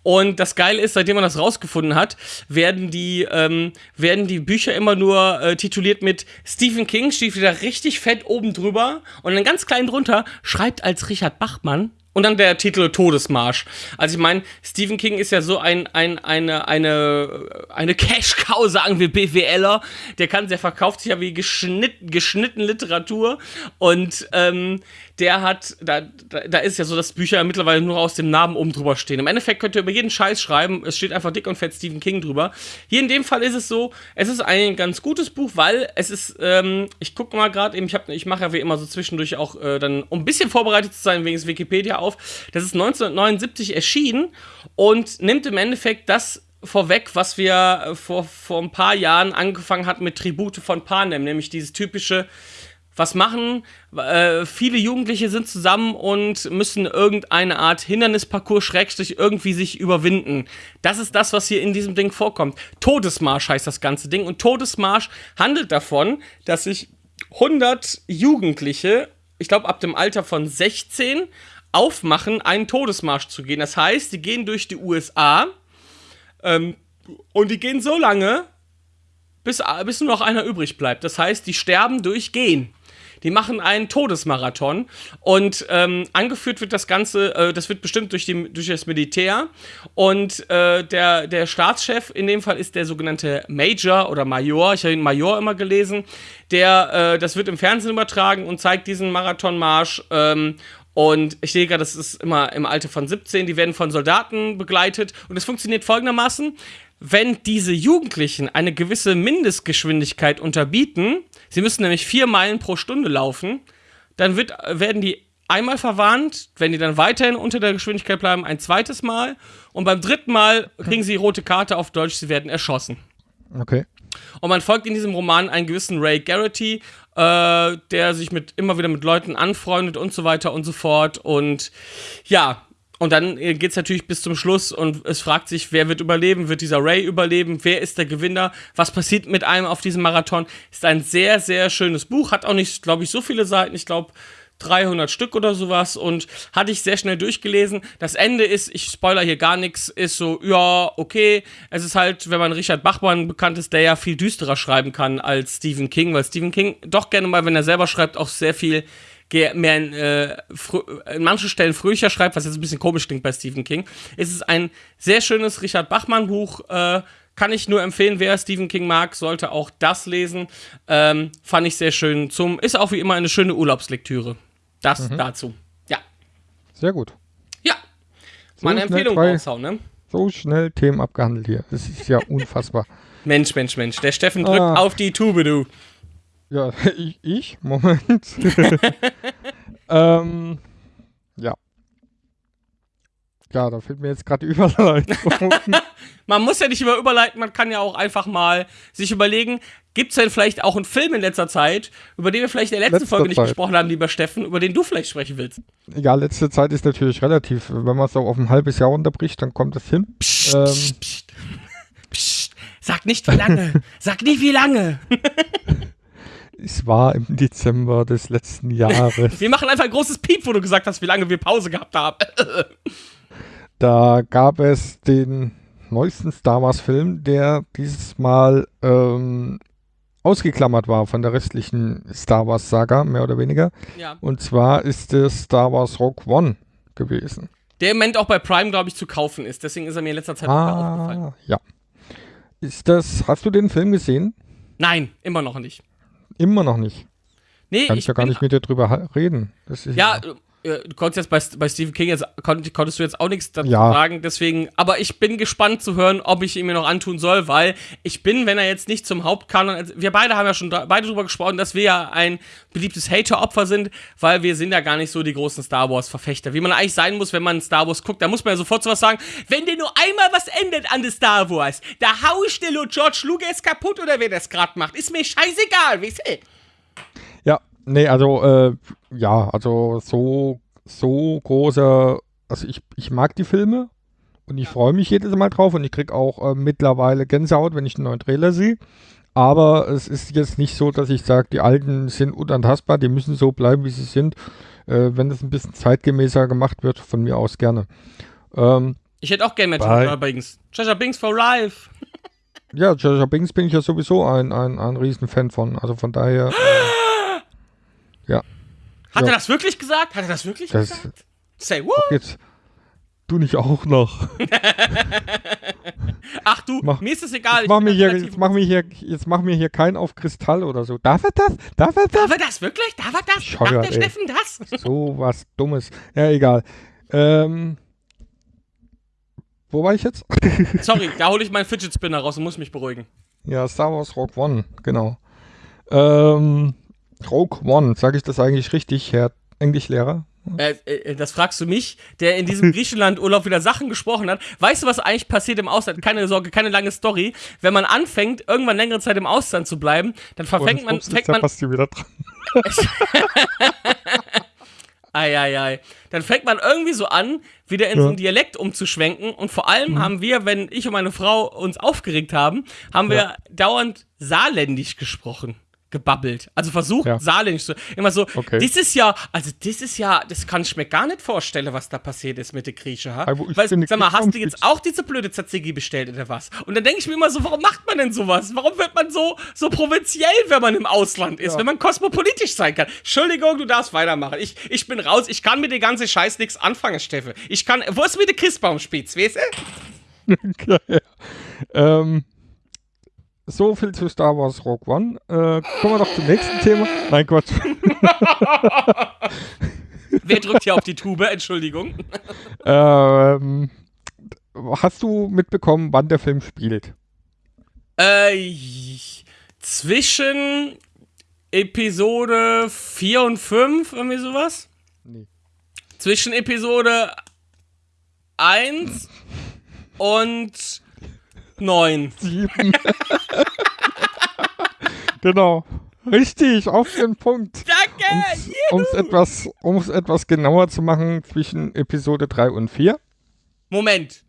Und das Geile ist, seitdem man das rausgefunden hat, werden die, ähm, werden die Bücher immer nur äh, tituliert mit Stephen King, steht wieder richtig fett oben drüber und dann ganz klein drunter, schreibt als Richard Bachmann und dann der Titel Todesmarsch. Also ich meine, Stephen King ist ja so ein, ein, eine, eine, eine Cash-Cow, sagen wir BWLer. Der kann, der verkauft sich ja wie geschnitt, geschnitten Literatur. Und ähm, der hat, da, da, da ist ja so, dass Bücher mittlerweile nur aus dem Namen oben drüber stehen. Im Endeffekt könnt ihr über jeden Scheiß schreiben. Es steht einfach dick und fett Stephen King drüber. Hier in dem Fall ist es so, es ist ein ganz gutes Buch, weil es ist, ähm, ich gucke mal gerade eben, ich, ich mache ja wie immer so zwischendurch auch äh, dann, um ein bisschen vorbereitet zu sein, wegen des Wikipedia auf. Das ist 1979 erschienen und nimmt im Endeffekt das vorweg, was wir äh, vor, vor ein paar Jahren angefangen hatten mit Tribute von Panem, nämlich dieses typische, was machen? Äh, viele Jugendliche sind zusammen und müssen irgendeine Art Hindernisparcours schrägstrich irgendwie sich überwinden. Das ist das, was hier in diesem Ding vorkommt. Todesmarsch heißt das ganze Ding und Todesmarsch handelt davon, dass sich 100 Jugendliche, ich glaube ab dem Alter von 16, aufmachen, einen Todesmarsch zu gehen. Das heißt, die gehen durch die USA ähm, und die gehen so lange, bis, bis nur noch einer übrig bleibt. Das heißt, die sterben durch Gehen. Die machen einen Todesmarathon und ähm, angeführt wird das Ganze, äh, das wird bestimmt durch, die, durch das Militär und äh, der, der Staatschef in dem Fall ist der sogenannte Major oder Major, ich habe ihn Major immer gelesen, der, äh, das wird im Fernsehen übertragen und zeigt diesen Marathonmarsch ähm, und ich sehe gerade, das ist immer im Alter von 17, die werden von Soldaten begleitet und es funktioniert folgendermaßen. Wenn diese Jugendlichen eine gewisse Mindestgeschwindigkeit unterbieten, sie müssen nämlich vier Meilen pro Stunde laufen, dann wird, werden die einmal verwarnt, wenn die dann weiterhin unter der Geschwindigkeit bleiben, ein zweites Mal und beim dritten Mal kriegen sie die rote Karte auf Deutsch, sie werden erschossen. Okay. Und man folgt in diesem Roman einen gewissen Ray Garrity, äh, der sich mit immer wieder mit Leuten anfreundet und so weiter und so fort. Und ja, und dann geht es natürlich bis zum Schluss und es fragt sich, wer wird überleben? Wird dieser Ray überleben? Wer ist der Gewinner? Was passiert mit einem auf diesem Marathon? Ist ein sehr, sehr schönes Buch. Hat auch nicht, glaube ich, so viele Seiten. Ich glaube, 300 Stück oder sowas und hatte ich sehr schnell durchgelesen. Das Ende ist, ich spoiler hier gar nichts, ist so, ja, okay. Es ist halt, wenn man Richard Bachmann bekannt ist, der ja viel düsterer schreiben kann als Stephen King, weil Stephen King doch gerne mal, wenn er selber schreibt, auch sehr viel mehr in, äh, in manchen Stellen fröhlicher schreibt, was jetzt ein bisschen komisch klingt bei Stephen King. Es ist ein sehr schönes Richard Bachmann Buch, äh, kann ich nur empfehlen, wer Stephen King mag, sollte auch das lesen. Ähm, fand ich sehr schön. Zum, ist auch wie immer eine schöne Urlaubslektüre. Das dazu. Ja. Sehr gut. Ja. So Meine Empfehlung raushauen, ne? So schnell Themen abgehandelt hier. Das ist ja unfassbar. Mensch, Mensch, Mensch. Der Steffen drückt Ah. auf die Tube, du. Ja, ich, ich? Moment. ähm, ja. Ja, da fällt mir jetzt gerade die Überleitung. Man muss ja nicht immer überleiten, man kann ja auch einfach mal sich überlegen, gibt es denn vielleicht auch einen Film in letzter Zeit, über den wir vielleicht in der letzten Letzter Folge nicht Zeit. gesprochen haben, lieber Steffen, über den du vielleicht sprechen willst? ja, letzte Zeit ist natürlich relativ. Wenn man es auch auf ein halbes Jahr unterbricht, dann kommt es hin. Psst, Ähm. psst, psst. Psst. Sag nicht wie lange. Sag nicht wie lange. Es war im Dezember des letzten Jahres. Wir machen einfach ein großes Piep, wo du gesagt hast, wie lange wir Pause gehabt haben. Da gab es den neuesten Star Wars-Film, der dieses Mal ähm, ausgeklammert war von der restlichen Star Wars-Saga, mehr oder weniger. ja. Und zwar ist es Star Wars Rogue One gewesen. Der im Moment auch bei Prime, glaube ich, zu kaufen ist. Deswegen ist er mir in letzter Zeit ah. aufgefallen. Ah, ja. Ist das, hast du den Film gesehen? Nein, immer noch nicht. Immer noch nicht. Nee, Kann ich, ja gar nicht mit dir drüber reden. Das ist Ja, äh, du konntest jetzt bei, bei Stephen King jetzt konnt, konntest du jetzt auch nichts dazu Ja. sagen, deswegen, aber ich bin gespannt zu hören, ob ich ihn mir noch antun soll, weil ich bin, wenn er jetzt nicht zum Hauptkanon, also wir beide haben ja schon da, beide drüber gesprochen, dass wir ja ein beliebtes Hater-Opfer sind, weil wir sind ja gar nicht so die großen Star Wars-Verfechter, wie man eigentlich sein muss, wenn man Star Wars guckt, da muss man ja sofort sowas sagen, wenn dir nur einmal was ändert an der Star Wars, da hau ich dir nur George Lucas kaputt oder wer das gerade macht, ist mir scheißegal, wie Ja, nee, also, äh, ja, also so, so großer, also ich, ich mag die Filme und ich freue mich jedes Mal drauf und ich krieg auch äh, mittlerweile Gänsehaut, wenn ich einen neuen Trailer sehe. Aber es ist jetzt nicht so, dass ich sage, die alten sind unantastbar, die müssen so bleiben, wie sie sind. Äh, wenn das ein bisschen zeitgemäßer gemacht wird, von mir aus gerne. Ähm, Ich hätte auch gerne Jaja Binks. Jaja Binks for life. ja, Jar Binks bin ich ja sowieso ein, ein, ein Riesenfan von. Also von daher, äh, Hat Ja. er das wirklich gesagt? Hat er das wirklich Das- gesagt? Say what? jetzt du nicht auch noch. Ach du, Mach- mir ist es egal. Jetzt mach, mir hier, jetzt, mach mir hier, jetzt mach mir hier kein auf Kristall oder so. Darf er das? Darf er das? Darf er das wirklich? Darf er das? Darf Bescheuert, der ey. Steffen das? So was Dummes. Ja, egal. Ähm, wo war ich jetzt? Sorry, da hole ich meinen Fidget Spinner raus und muss mich beruhigen. ja, Star Wars Rogue One, genau. Ähm, Rogue One, sage ich das eigentlich richtig, Herr Englischlehrer? Äh, äh, das fragst du mich, der in diesem Griechenland-Urlaub wieder Sachen gesprochen hat. Weißt du, was eigentlich passiert im Ausland? Keine Sorge, keine lange Story. Wenn man anfängt, irgendwann längere Zeit im Ausland zu bleiben, dann verfängt man, fängt man, Basti wieder dran. Eieiei. Dann fängt man irgendwie so an, wieder in so Ja. einen Dialekt umzuschwenken. Und vor allem Mhm. haben wir, wenn ich und meine Frau uns aufgeregt haben, haben wir Ja. dauernd saarländisch gesprochen. Gebabbelt. Also versucht Ja. saarländisch zu. Immer so, Okay. das ist ja, also das ist ja, das kann ich mir gar nicht vorstellen, was da passiert ist mit der Grieche. Ha? Weißt, finde, sag mal, hast du jetzt auch diese blöde Tzatziki bestellt oder was? Und dann denke ich mir immer so, warum macht man denn sowas? Warum wird man so, so provinziell, wenn man im Ausland ist, Ja. wenn man kosmopolitisch sein kann? Entschuldigung, du darfst weitermachen. Ich, ich bin raus, ich kann mit dem ganzen Scheiß nichts anfangen, Steffe. Ich kann, wo ist mit der Christbaumspitz, weißt du? ja. Ähm, so viel zu Star Wars Rogue One. Äh, kommen wir doch zum nächsten Thema. Nein, Gott. Wer drückt hier auf die Tube? Entschuldigung. ähm, hast du mitbekommen, wann der Film spielt? Äh, zwischen Episode 4 und 5, irgendwie sowas? Nee. Zwischen Episode 1 und 9. Sieben. genau. Richtig, auf den Punkt. Danke! Um es etwas, um's etwas genauer zu machen, zwischen Episode 3 und 4. Moment.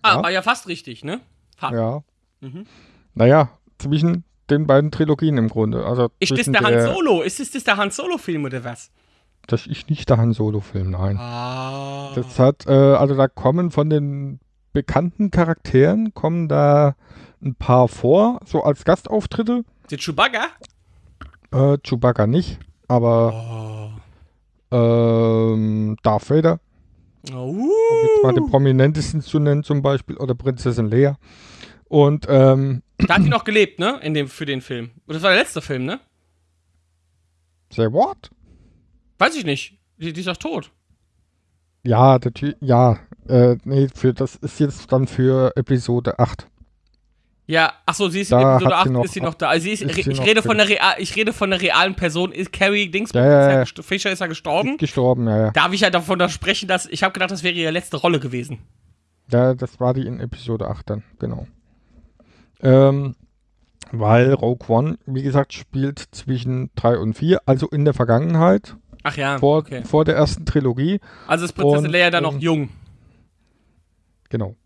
Ah, Ja. war ja fast richtig, ne? Fast. Ja. Mhm. Naja, zwischen den beiden Trilogien im Grunde. Also Ist das zwischen der Han Solo? Ist das, das der Han Solo-Film oder was? Das ist nicht der Han Solo-Film, nein. Ah. Das hat, äh, also da kommen von den bekannten Charakteren, kommen da ein paar vor, so als Gastauftritte. Der Chewbacca? Äh, Chewbacca nicht, aber Oh. ähm, Darth Vader, um jetzt mal den prominentesten zu nennen zum Beispiel, oder Prinzessin Leia. Und ähm, Da hat die noch gelebt, ne? In dem, für den Film. Und das war der letzte Film, ne? say what? Weiß ich nicht. Die, die ist doch tot. Ja, der Ty ja, äh, nee, für, das ist jetzt dann für Episode 8. Ja, ach so, sie ist in Da Episode hat sie 8 noch- ist sie noch da. Also ist, ist ich, noch rede von der real, ich rede von der realen Person. Ist Carrie Dings Ja, ja, ist ja. Fischer ist ja gestorben. Gestorben, ja, ja. Darf ich ja davon da sprechen, dass ich habe gedacht, das wäre ihre letzte Rolle gewesen. Ja, das war die in Episode 8 dann, genau. Ähm, weil Rogue One, wie gesagt, spielt zwischen 3 und 4, also in der Vergangenheit, Ach ja, vor, okay. vor der ersten Trilogie. Also ist Prinzessin Leia dann noch ähm, jung. Genau.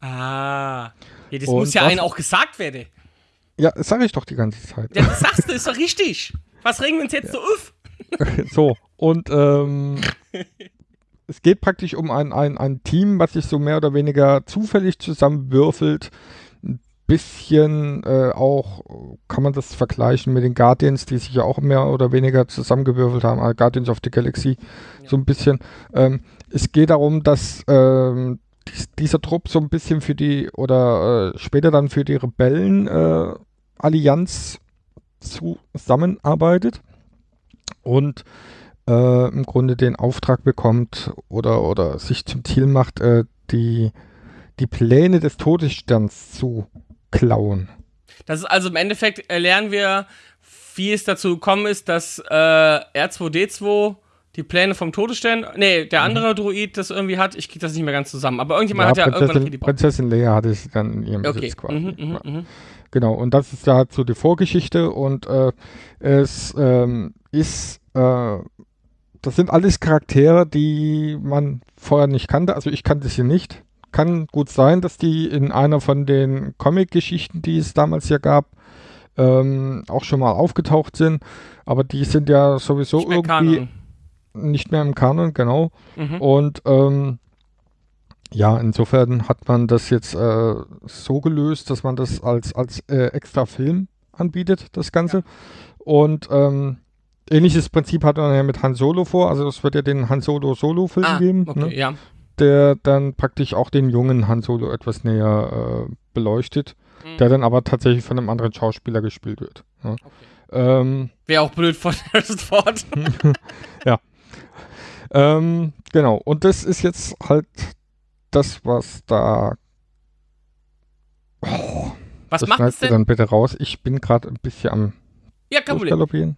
Ah. Ja, das Und muss ja was- einen auch gesagt werden. Ja, das sage ich doch die ganze Zeit. Ja, das sagst du, ist doch richtig. Was regen wir uns jetzt so auf? so, und ähm, es geht praktisch um ein, ein, ein Team, was sich so mehr oder weniger zufällig zusammenwürfelt. Bisschen äh, auch, kann man das vergleichen mit den Guardians, die sich ja auch mehr oder weniger zusammengewürfelt haben, also Guardians of the Galaxy, so ein bisschen. Ähm, es geht darum, dass ähm, dies, dieser Trupp so ein bisschen für die, oder äh, später dann für die Rebellen-Allianz äh, Allianz zusammenarbeitet und äh, im Grunde den Auftrag bekommt oder, oder sich zum Ziel macht, äh, die, die Pläne des Todessterns zu klauen. Das ist also im Endeffekt lernen wir, wie es dazu gekommen ist, dass äh, R2D2 die Pläne vom Todesstern, nee, der andere Druid das irgendwie hat. Ich krieg das nicht mehr ganz zusammen. Aber irgendjemand hat ja irgendwann noch Prinzessin, die Prinzessin Leia hatte sie dann in ihrem Okay. Besitz quasi. Mhm, mhm, Ja. mhm. Genau, und das ist da so die Vorgeschichte und äh, es ähm, ist, äh, das sind alles Charaktere, die man vorher nicht kannte. Also ich kannte sie nicht. Kann gut sein, dass die in einer von den Comic-Geschichten, die es damals ja gab, ähm, auch schon mal aufgetaucht sind. Aber die sind ja sowieso Nicht irgendwie Kanon. nicht mehr im Kanon, genau. Mhm. Und ähm, ja, insofern hat man das jetzt äh, so gelöst, dass man das als, als äh, extra Film anbietet, das Ganze. Und ähm, ähnliches Prinzip hat man ja mit Han Solo vor. Also es wird ja den Han Solo Solo-Film Ah, geben, okay, ne? ja. Der dann praktisch auch den jungen Han Solo etwas näher äh, beleuchtet, Mhm. der dann aber tatsächlich von einem anderen Schauspieler gespielt wird. Ne? Ähm, Wäre auch blöd von Harrison Ford. Ähm, genau, und das ist jetzt halt das, was da. Oh, Was macht es denn? dann bitte raus. Ich bin gerade ein bisschen am Ja, kein Problem.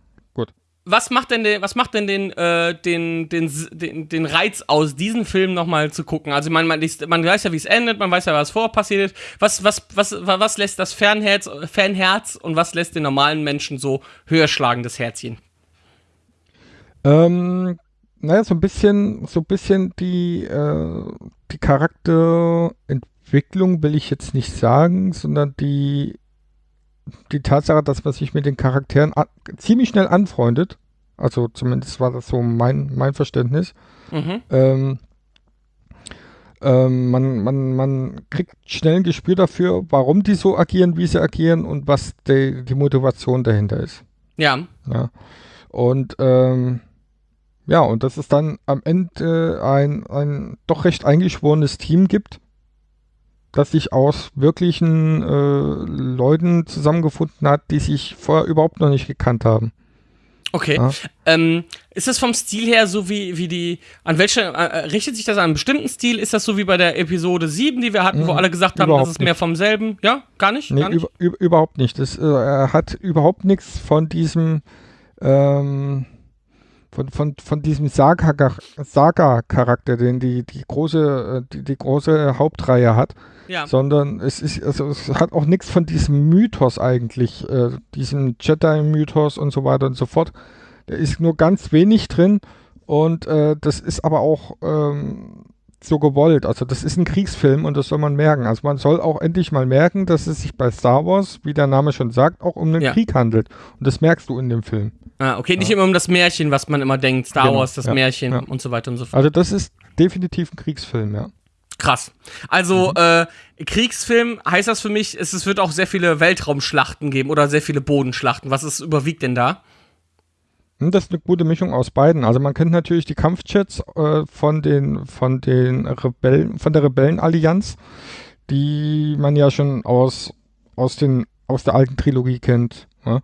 Was macht denn den, was macht denn den, äh, den, den, den, den Reiz aus, diesen Film nochmal zu gucken? Also man, man, man weiß ja, wie es endet, man weiß ja, was vorher passiert. Was, was, was, wa- was lässt das Fanherz, Fanherz und was lässt den normalen Menschen so höher schlagen, das Herzchen? Ähm, naja, so ein bisschen, so ein bisschen die, äh, die Charakterentwicklung will ich jetzt nicht sagen, sondern die die Tatsache, dass man sich mit den Charakteren ziemlich schnell anfreundet. Also zumindest war das so mein, mein Verständnis. Mhm. Ähm, ähm, man, man, man kriegt schnell ein Gespür dafür, warum die so agieren, wie sie agieren und was die, die Motivation dahinter ist. Ja. Ja. Und ähm, ja, und dass es dann am Ende ein, ein doch recht eingeschworenes Team gibt, das sich aus wirklichen äh, Leuten zusammengefunden hat, die sich vorher überhaupt noch nicht gekannt haben. Okay. Ja. Ähm, ist das vom Stil her so wie, wie die, an welche, äh, richtet sich das an einen bestimmten Stil? Ist das so wie bei der Episode 7, die wir hatten, wo Mhm, alle gesagt haben, das ist mehr nicht. vom selben? Ja, gar nicht? Nee, gar nicht? über, über, überhaupt nicht. Das, äh, er hat überhaupt nichts von diesem ähm, von, von, von diesem Saga- Saga-Charakter, den die, die große, äh, die, die große Hauptreihe hat, ja. sondern es ist, also es hat auch nichts von diesem Mythos eigentlich, äh, diesem Jedi-Mythos und so weiter und so fort. Da ist nur ganz wenig drin und äh, das ist aber auch ähm, so gewollt. Also das ist ein Kriegsfilm und das soll man merken. Also man soll auch endlich mal merken, dass es sich bei Star Wars, wie der Name schon sagt, auch um einen Ja. Krieg handelt. Und das merkst du in dem Film. Ah, okay, nicht immer um das Märchen, was man immer denkt, Star Genau, Wars, das ja, Märchen ja. und so weiter und so fort. Also das ist definitiv ein Kriegsfilm, ja. Krass. Also, Mhm. äh, Kriegsfilm heißt das für mich, es, es wird auch sehr viele Weltraumschlachten geben oder sehr viele Bodenschlachten. Was ist überwiegt denn da? Hm, Das ist eine gute Mischung aus beiden. Also man kennt natürlich die Kampfjets äh, von den von den Rebellen, von der Rebellenallianz, die man ja schon aus aus den aus der alten Trilogie kennt, ja?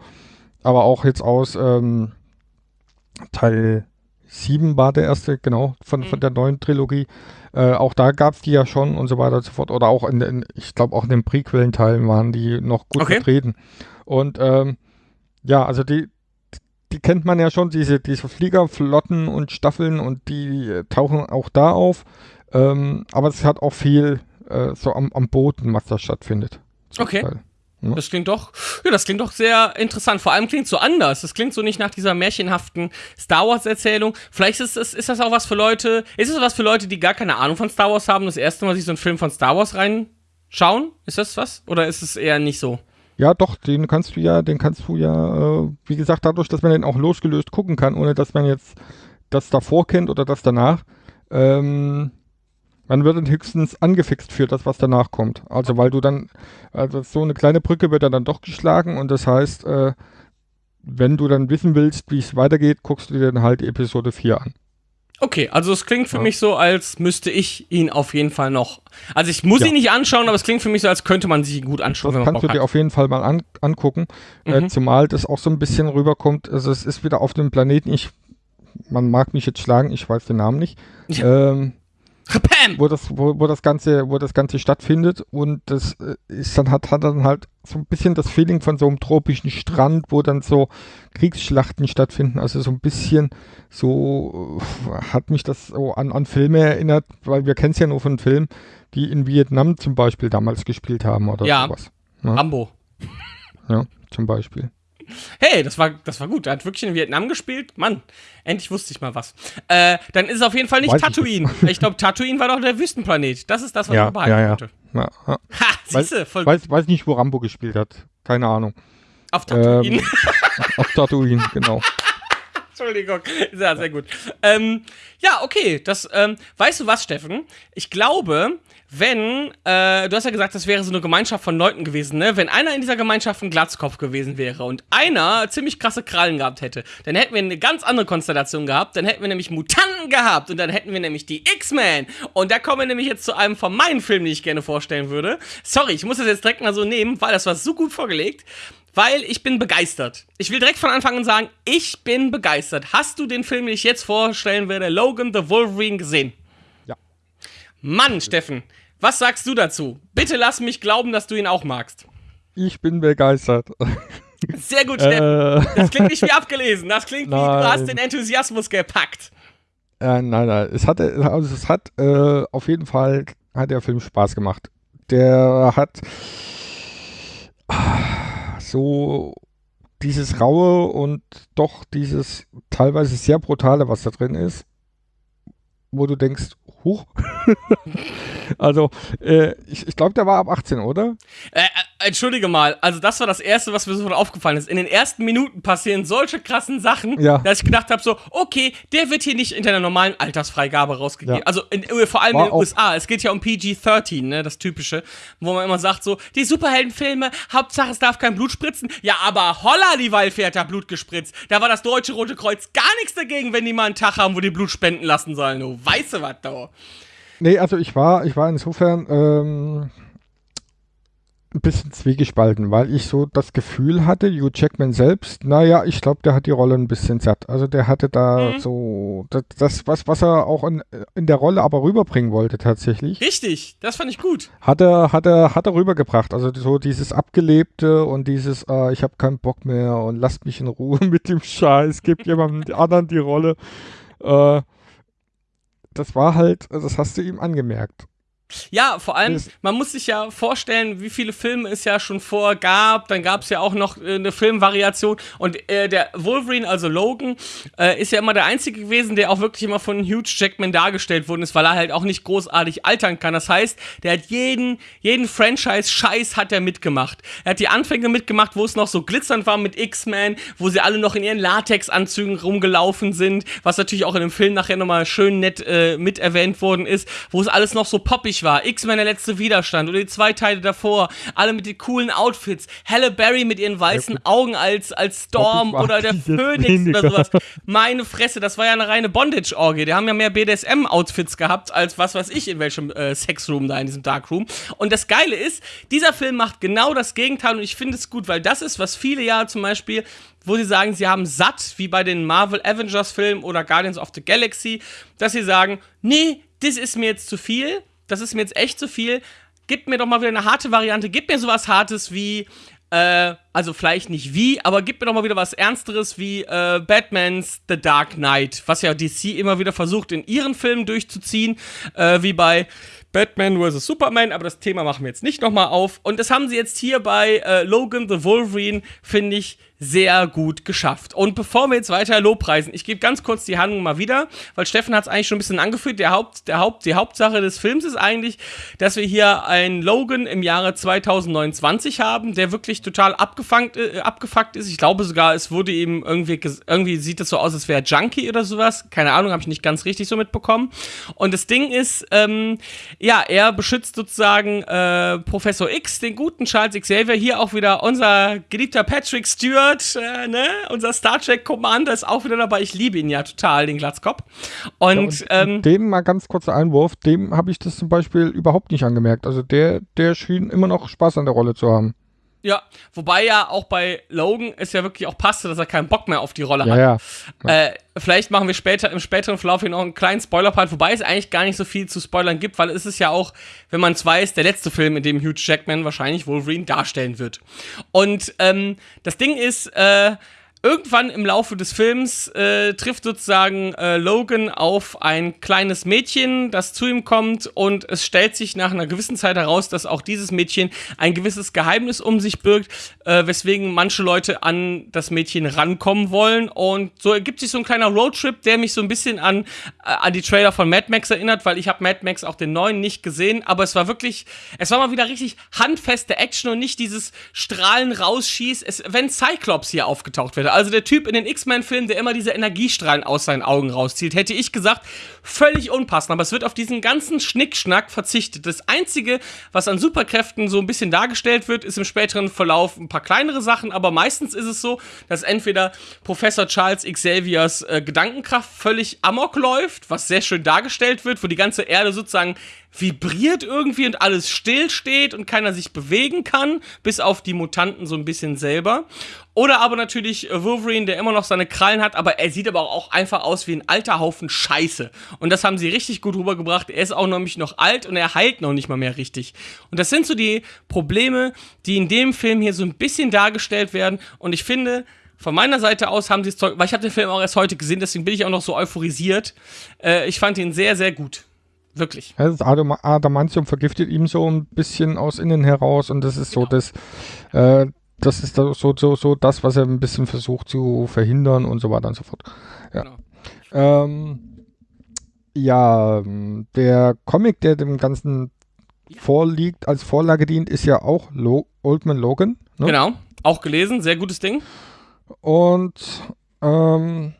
aber auch jetzt aus ähm, Teil 7 war der erste, genau, von, von Mhm. der neuen Trilogie. Äh, auch da gab es die ja schon und so weiter und so fort. Oder auch in, den, ich glaube auch in den Prequellen-Teilen waren die noch gut Okay. vertreten. Und ähm, ja, also die, die kennt man ja schon, diese, diese Fliegerflotten und Staffeln und die tauchen auch da auf. Ähm, aber es hat auch viel äh, so am, am Boden, was da stattfindet. Okay. Teil. Das klingt doch, ja, das klingt doch sehr interessant. Vor allem klingt so anders. Das klingt so nicht nach dieser märchenhaften Star Wars Erzählung. Vielleicht ist das, ist das auch was für Leute, ist es was für Leute, die gar keine Ahnung von Star Wars haben, das erste Mal sich so einen Film von Star Wars reinschauen? Ist das was? Oder ist es eher nicht so? Ja, doch, den kannst du ja, den kannst du ja, äh, wie gesagt, dadurch, dass man den auch losgelöst gucken kann, ohne dass man jetzt das davor kennt oder das danach, ähm, man wird dann höchstens angefixt für das, was danach kommt. Also weil du dann, also so eine kleine Brücke wird dann doch geschlagen und das heißt, äh, wenn du dann wissen willst, wie es weitergeht, guckst du dir dann halt Episode 4 an. Okay, also es klingt für Ja. mich so, als müsste ich ihn auf jeden Fall noch. Also ich muss Ja. ihn nicht anschauen, aber es klingt für mich so, als könnte man sich ihn gut anschauen, Das wenn man kannst du dir auf jeden Fall mal an, angucken. Äh, Mhm. zumal das auch so ein bisschen rüberkommt. Also es ist wieder auf dem Planeten. Ich, man mag mich jetzt schlagen, ich weiß den Namen nicht. Ähm, Pam! Wo das, wo, wo das Ganze, wo das Ganze stattfindet und das äh, ist dann hat, hat dann halt so ein bisschen das Feeling von so einem tropischen Strand, wo dann so Kriegsschlachten stattfinden. Also so ein bisschen so äh, hat mich das so an, an Filme erinnert, weil wir kennen es ja nur von Filmen, die in Vietnam zum Beispiel damals gespielt haben oder Ja. sowas. Rambo. Ja, zum Beispiel. Hey, das war, das war gut. Er hat wirklich in Vietnam gespielt. Mann, endlich wusste ich mal was. Äh, dann ist es auf jeden Fall nicht Weiß ich Tatooine. Ich, glaube, Tatooine war doch der Wüstenplanet. Das ist das, was Ja, man behalten ja, ja. Ja, ja. Ha, siehste, voll Weiß, weiß nicht, wo Rambo gespielt hat. Keine Ahnung. auf Tatooine. Ähm, auf Tatooine, genau. Entschuldigung. Ja, sehr gut. Ähm, ja, okay. Das, ähm, weißt du was, Steffen? Ich glaube, wenn, äh, du hast ja gesagt, das wäre so eine Gemeinschaft von Leuten gewesen, ne? Wenn einer in dieser Gemeinschaft ein Glatzkopf gewesen wäre und einer ziemlich krasse Krallen gehabt hätte, dann hätten wir eine ganz andere Konstellation gehabt. Dann hätten wir nämlich Mutanten gehabt und dann hätten wir nämlich die X-Men. Und da kommen wir nämlich jetzt zu einem von meinen Filmen, die ich gerne vorstellen würde. Sorry, ich muss das jetzt direkt mal so nehmen, weil das war so gut vorgelegt. Weil ich bin begeistert. Ich will direkt von Anfang an sagen, ich bin begeistert. Hast du den Film, den ich jetzt vorstellen werde, Logan the Wolverine, gesehen? Ja. Mann, Steffen, was sagst du dazu? Bitte lass mich glauben, dass du ihn auch magst. Ich bin begeistert. Sehr gut, Steffen. äh, Das klingt nicht wie abgelesen. Das klingt wie, du Nein. hast den Enthusiasmus gepackt. Äh, nein, nein. Es hat, also es hat äh, auf jeden Fall hat der Film Spaß gemacht. Der hat ah, so dieses raue und doch dieses teilweise sehr brutale, was da drin ist, wo du denkst, huch. also äh, ich, ich glaube, der war ab 18, oder? Äh, äh, Entschuldige mal, also das war das Erste, was mir sofort aufgefallen ist. In den ersten Minuten passieren solche krassen Sachen, Ja. dass ich gedacht habe, so, okay, der wird hier nicht in der normalen Altersfreigabe rausgegeben. Ja. Also in, vor allem War in den USA. Es geht ja um PG-13, ne, das Typische, wo man immer sagt, so, die Superheldenfilme, Hauptsache es darf kein Blut spritzen. Ja, aber holla, die Waldfee hat da Blut gespritzt. Da war das Deutsche Rote Kreuz gar nichts dagegen, wenn die mal einen Tag haben, wo die Blut spenden lassen sollen. Du weißt du was, da. Nee, also ich war, ich war insofern ähm, ein bisschen zwiegespalten, weil ich so das Gefühl hatte, Hugh Jackman selbst, naja, ich glaube, der hat die Rolle ein bisschen satt. Also der hatte da Mhm. so das, das, was, was er auch in, in der Rolle aber rüberbringen wollte tatsächlich, Richtig, das fand ich gut. hat er, hat er, hat er rübergebracht. Also so dieses Abgelebte und dieses, äh, ich habe keinen Bock mehr und lasst mich in Ruhe mit dem Scheiß, gebt jemandem anderen die Rolle. Äh, das war halt, das hast du ihm angemerkt. Ja, vor allem, man muss sich ja vorstellen, wie viele Filme es ja schon vor gab. Dann gab es ja auch noch äh, eine Filmvariation. Und äh, der Wolverine, also Logan, äh, ist ja immer der Einzige gewesen, der auch wirklich immer von Hugh Jackman dargestellt worden ist, weil er halt auch nicht großartig altern kann. Das heißt, der hat jeden, jeden Franchise-Scheiß hat er mitgemacht. Er hat die Anfänge mitgemacht, wo es noch so glitzernd war mit X-Men, wo sie alle noch in ihren Latex-Anzügen rumgelaufen sind, was natürlich auch in dem Film nachher nochmal schön nett äh, mit erwähnt worden ist, wo es alles noch so poppig war. X-Men der letzte Widerstand oder die zwei Teile davor, alle mit den coolen Outfits. Halle Berry mit ihren weißen Augen als, als Storm oder der weniger. oder sowas. Meine Fresse, das war ja eine reine Bondage-Orgie. Die haben ja mehr BDSM-Outfits gehabt, als was weiß ich, in welchem äh, Sexroom da, in diesem Darkroom. Und das Geile ist, dieser Film macht genau das Gegenteil und ich finde es gut, weil das ist, was viele ja zum Beispiel, wo sie sagen, sie haben satt, wie bei den Marvel Avengers-Filmen oder Guardians of the Galaxy, dass sie sagen, nee, das ist mir jetzt zu viel, das ist mir jetzt echt zu viel, gib mir doch mal wieder eine harte Variante, gib mir sowas Hartes wie äh, also vielleicht nicht wie, aber gib mir doch mal wieder was Ernsteres wie äh, Batmans The Dark Knight, was ja DC immer wieder versucht, in ihren Filmen durchzuziehen, äh, wie bei Batman vs. Superman, aber das Thema machen wir jetzt nicht nochmal auf. Und das haben sie jetzt hier bei äh, Logan the Wolverine, finde ich, sehr gut geschafft. Und bevor wir jetzt weiter Lobpreisen, ich gebe ganz kurz die Handlung mal wieder, weil Steffen hat es eigentlich schon ein bisschen angeführt. Der Haupt, der Haupt, die Hauptsache des Films ist eigentlich, dass wir hier einen Logan im Jahre 2029 haben, der wirklich total abgefangt, äh, abgefuckt ist. Ich glaube sogar, es wurde ihm irgendwie, irgendwie sieht es so aus, als wäre Junkie oder sowas. Keine Ahnung, habe ich nicht ganz richtig so mitbekommen. Und das Ding ist, ähm, ja, er beschützt sozusagen äh, Professor X, den guten Charles Xavier. Hier auch wieder unser geliebter Patrick Stewart, äh, ne? Unser Star Trek Commander ist auch wieder dabei. Ich liebe ihn ja total, den Glatzkopf. Und, Und ähm, dem mal ganz kurzer Einwurf, dem habe ich das zum Beispiel überhaupt nicht angemerkt. Also der, der schien immer noch Spaß an der Rolle zu haben. Ja, wobei ja auch bei Logan es ja wirklich auch passte, dass er keinen Bock mehr auf die Rolle Ja, hat. ja. Äh, vielleicht machen wir später im späteren Verlauf hier noch einen kleinen Spoiler-Part, wobei es eigentlich gar nicht so viel zu spoilern gibt, weil es ist ja auch, wenn man es weiß, der letzte Film, in dem Hugh Jackman wahrscheinlich Wolverine darstellen wird. Und ähm, das Ding ist, äh, Irgendwann im Laufe des Films äh, trifft sozusagen äh, Logan auf ein kleines Mädchen, das zu ihm kommt und es stellt sich nach einer gewissen Zeit heraus, dass auch dieses Mädchen ein gewisses Geheimnis um sich birgt, äh, weswegen manche Leute an das Mädchen rankommen wollen und so ergibt sich so ein kleiner Roadtrip, der mich so ein bisschen an, äh, an die Trailer von Mad Max erinnert, weil ich habe Mad Max auch den neuen nicht gesehen, aber es war wirklich, es war mal wieder richtig handfeste Action und nicht dieses Strahlen rausschießt, es, wenn Cyclops hier aufgetaucht wäre. Also der Typ in den X-Men-Filmen, der immer diese Energiestrahlen aus seinen Augen rauszieht, hätte ich gesagt, völlig unpassend. Aber es wird auf diesen ganzen Schnickschnack verzichtet. Das Einzige, was an Superkräften so ein bisschen dargestellt wird, ist im späteren Verlauf ein paar kleinere Sachen, aber meistens ist es so, dass entweder Professor Charles Xaviers äh, Gedankenkraft völlig amok läuft, was sehr schön dargestellt wird, wo die ganze Erde sozusagen vibriert irgendwie und alles still steht und keiner sich bewegen kann, bis auf die Mutanten so ein bisschen selber. Oder aber natürlich Wolverine, der immer noch seine Krallen hat, aber er sieht aber auch einfach aus wie ein alter Haufen Scheiße. Und das haben sie richtig gut rübergebracht. Er ist auch nämlich noch alt und er heilt noch nicht mal mehr richtig. Und das sind so die Probleme, die in dem Film hier so ein bisschen dargestellt werden. Und ich finde, von meiner Seite aus haben sie es weil ich habe den Film auch erst heute gesehen, deswegen bin ich auch noch so euphorisiert. Äh, ich fand ihn sehr, sehr gut. Wirklich. Ja, Das Adam Adamantium vergiftet ihm so ein bisschen aus innen heraus und das ist so das, äh, das ist so, so, so das, was er ein bisschen versucht zu verhindern und so weiter und so fort. Ja. Genau. Ähm, ja, der Comic, der dem Ganzen vorliegt, als Vorlage dient, ist ja auch Lo Old Man Logan. Ne? Genau. Auch gelesen, sehr gutes Ding. Und ähm,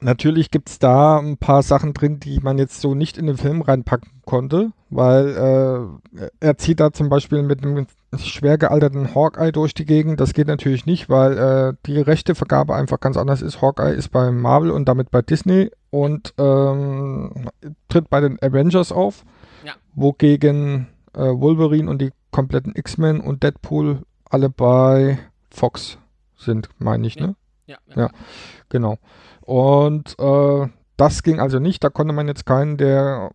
natürlich gibt es da ein paar Sachen drin, die man jetzt so nicht in den Film reinpacken konnte, weil äh, er zieht da zum Beispiel mit einem schwer gealterten Hawkeye durch die Gegend. Das geht natürlich nicht, weil äh, die Rechtevergabe einfach ganz anders ist. Hawkeye ist bei Marvel und damit bei Disney und ähm, tritt bei den Avengers auf, Ja. wogegen äh, Wolverine und die kompletten X-Men und Deadpool alle bei Fox sind, meine ich, Ja. ne? Ja. Ja. Genau. Und äh, das ging also nicht. Da konnte man jetzt keinen der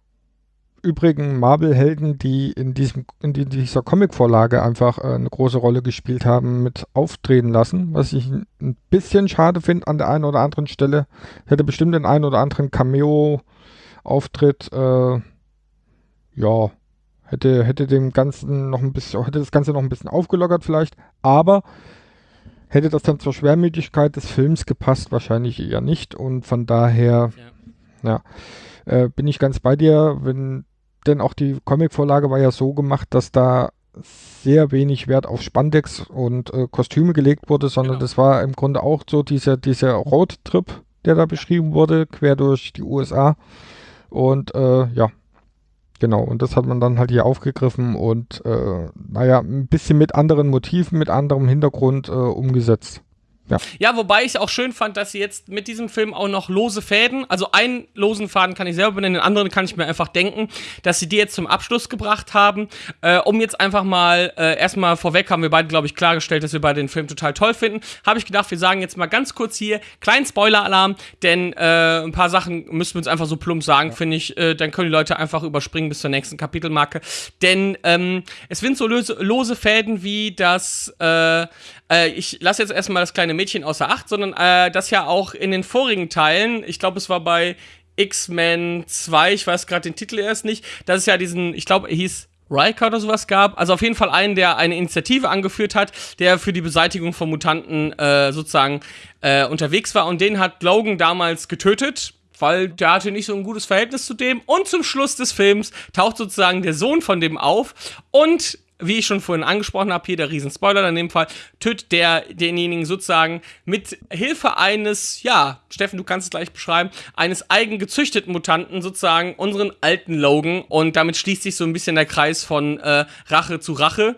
übrigen Marvel-Helden, die in, diesem, in die- dieser Comic-Vorlage einfach äh, eine große Rolle gespielt haben, mit auftreten lassen. Was ich ein bisschen schade finde an der einen oder anderen Stelle. Hätte bestimmt den einen oder anderen Cameo-Auftritt, äh, ja, hätte, hätte dem Ganzen noch ein bisschen, hätte das Ganze noch ein bisschen aufgelockert vielleicht. Aber hätte das dann zur Schwermütigkeit des Films gepasst, wahrscheinlich eher nicht. Und von daher, ja, äh, bin ich ganz bei dir, wenn, denn auch die Comicvorlage war ja so gemacht, dass da sehr wenig Wert auf Spandex und äh, Kostüme gelegt wurde, sondern Genau. das war im Grunde auch so dieser, dieser Roadtrip, der da beschrieben wurde, quer durch die USA. Und äh, ja, genau, und das hat man dann halt hier aufgegriffen und äh, naja, ein bisschen mit anderen Motiven, mit anderem Hintergrund äh, umgesetzt. Ja, wobei ich auch schön fand, dass sie jetzt mit diesem Film auch noch lose Fäden, also einen losen Faden kann ich selber benennen, den anderen kann ich mir einfach denken, dass sie die jetzt zum Abschluss gebracht haben, äh, um jetzt einfach mal, äh, erstmal vorweg haben wir beide, glaube ich, klargestellt, dass wir beide den Film total toll finden, habe ich gedacht, wir sagen jetzt mal ganz kurz hier, kleinen Spoiler-Alarm, denn äh, ein paar Sachen müssen wir uns einfach so plump sagen, finde ich, äh, dann können die Leute einfach überspringen bis zur nächsten Kapitelmarke, denn ähm, es sind so lose, lose Fäden wie das, äh, äh, ich lasse jetzt erstmal das kleine Mädchen außer Acht, sondern äh, das ja auch in den vorigen Teilen, ich glaube, es war bei X-Men 2, ich weiß gerade den Titel erst nicht, dass es ja diesen, ich glaube, er hieß Riker oder sowas gab. Also auf jeden Fall einen, der eine Initiative angeführt hat, der für die Beseitigung von Mutanten äh, sozusagen äh, unterwegs war. Und den hat Logan damals getötet, weil der hatte nicht so ein gutes Verhältnis zu dem. Und zum Schluss des Films taucht sozusagen der Sohn von dem auf und wie ich schon vorhin angesprochen habe, hier der Riesenspoiler in dem Fall, tötet der denjenigen sozusagen mit Hilfe eines, ja, Steffen, du kannst es gleich beschreiben, eines eigen gezüchteten Mutanten sozusagen unseren alten Logan und damit schließt sich so ein bisschen der Kreis von äh, Rache zu Rache.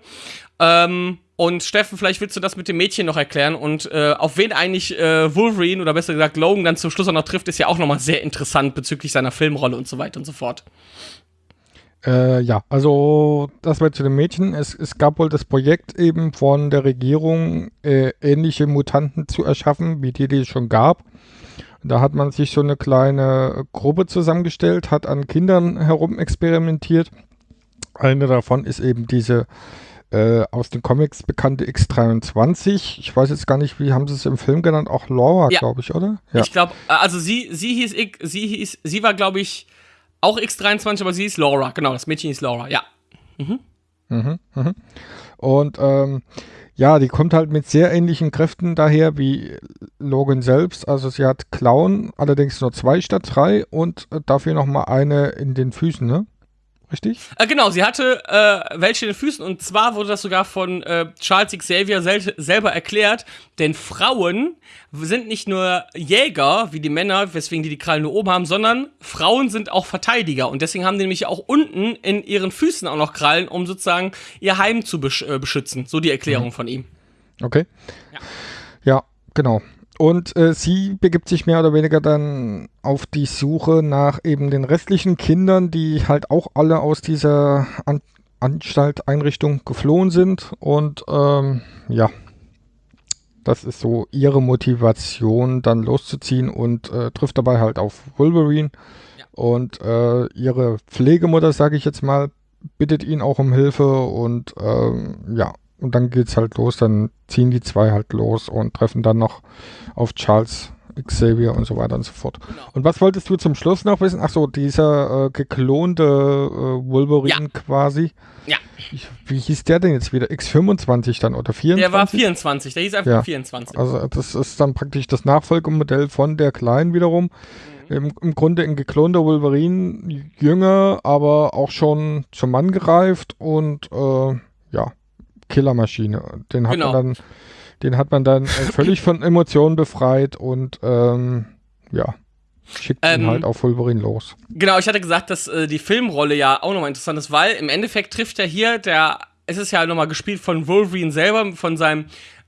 Ähm, und Steffen, vielleicht willst du das mit dem Mädchen noch erklären und äh, auf wen eigentlich äh, Wolverine oder besser gesagt Logan dann zum Schluss auch noch trifft, ist ja auch nochmal sehr interessant bezüglich seiner Filmrolle und so weiter und so fort. Äh, ja, also das war zu den Mädchen. Es, es gab wohl das Projekt eben von der Regierung, äh, ähnliche Mutanten zu erschaffen, wie die, die es schon gab. Da hat man sich so eine kleine Gruppe zusammengestellt, hat an Kindern herum experimentiert. Eine davon ist eben diese äh, aus den Comics bekannte X23. Ich weiß jetzt gar nicht, wie haben sie es im Film genannt? Auch Laura, Ja. glaube ich, oder? Ja. Ich glaube, also sie, sie hieß, ich- sie hieß, sie war, glaube ich, auch X23, aber sie hieß Laura. Genau, das Mädchen hieß Laura, ja. Und ähm, ja, die kommt halt mit sehr ähnlichen Kräften daher wie Logan selbst. Also sie hat Klauen, allerdings nur zwei statt drei und äh, dafür nochmal eine in den Füßen, ne? Richtig? Äh, genau, sie hatte äh, welche in den Füßen und zwar wurde das sogar von äh, Charles Xavier sel selber erklärt, denn Frauen sind nicht nur Jäger wie die Männer, weswegen die die Krallen nur oben haben, sondern Frauen sind auch Verteidiger und deswegen haben die nämlich auch unten in ihren Füßen auch noch Krallen, um sozusagen ihr Heim zu besch äh, beschützen. So die Erklärung von ihm. Okay. Ja. Ja, genau. Und äh, sie begibt sich mehr oder weniger dann auf die Suche nach eben den restlichen Kindern, die halt auch alle aus dieser An Anstalt, Einrichtung geflohen sind. Und ähm, ja, das ist so ihre Motivation, dann loszuziehen und äh, trifft dabei halt auf Wolverine. Ja. Und äh, ihre Pflegemutter, sage ich jetzt mal, bittet ihn auch um Hilfe und ähm, ja, und dann geht's halt los, dann ziehen die zwei halt los und treffen dann noch auf Charles Xavier und so weiter und so fort. Genau. Und was wolltest du zum Schluss noch wissen? Ach so, dieser äh, geklonte äh, Wolverine quasi. Ja. Ich, wie hieß der denn jetzt wieder? X25 dann oder 24? Der war 24, der hieß einfach Ja. 24. Also das ist dann praktisch das Nachfolgemodell von der Kleinen wiederum. Im, Im Grunde ein geklonter Wolverine, jünger, aber auch schon zum Mann gereift und äh, ja, Killermaschine. Den hat Genau. man dann, den hat man dann äh, völlig von Emotionen befreit und ähm, ja, schickt ihn Ähm, halt auf Wolverine los. Genau, ich hatte gesagt, dass äh, die Filmrolle ja auch nochmal interessant ist, weil im Endeffekt trifft ja hier der, es ist ja nochmal gespielt von Wolverine selber, von seinem,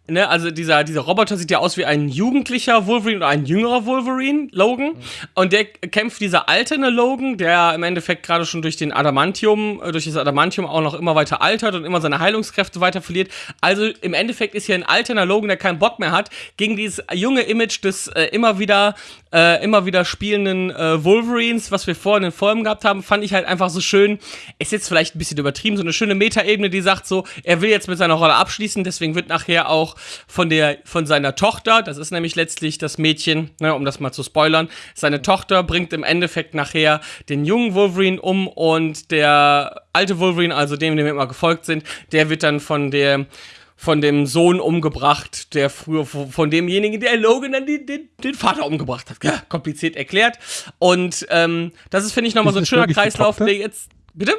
ne, also dieser, dieser Roboter sieht ja aus wie ein jugendlicher Wolverine oder ein jüngerer Wolverine, Logan. Und der kämpft dieser alterne Logan, der im Endeffekt gerade schon durch den Adamantium, äh, durch das Adamantium auch noch immer weiter altert und immer seine Heilungskräfte weiter verliert. Also im Endeffekt ist hier ein alterner Logan, der keinen Bock mehr hat, gegen dieses junge Image des äh, immer wieder äh, immer wieder spielenden äh, Wolverines, was wir vorher in den Folgen gehabt haben, fand ich halt einfach so schön. Ist jetzt vielleicht ein bisschen übertrieben, so eine schöne Metaebene, die sagt so, er will jetzt mit seiner Rolle abschließen, deswegen wird nachher auch von der von seiner Tochter, das ist nämlich letztlich das Mädchen, ne, um das mal zu spoilern, seine Tochter bringt im Endeffekt nachher den jungen Wolverine um und der alte Wolverine, also dem, dem wir immer gefolgt sind, der wird dann von der von dem Sohn umgebracht, der früher von demjenigen, der Logan dann den, den, den Vater umgebracht hat. Ja, kompliziert erklärt. Und ähm, das ist, finde ich, nochmal so ein schöner Kreislauf, Tochter? der jetzt. Bitte?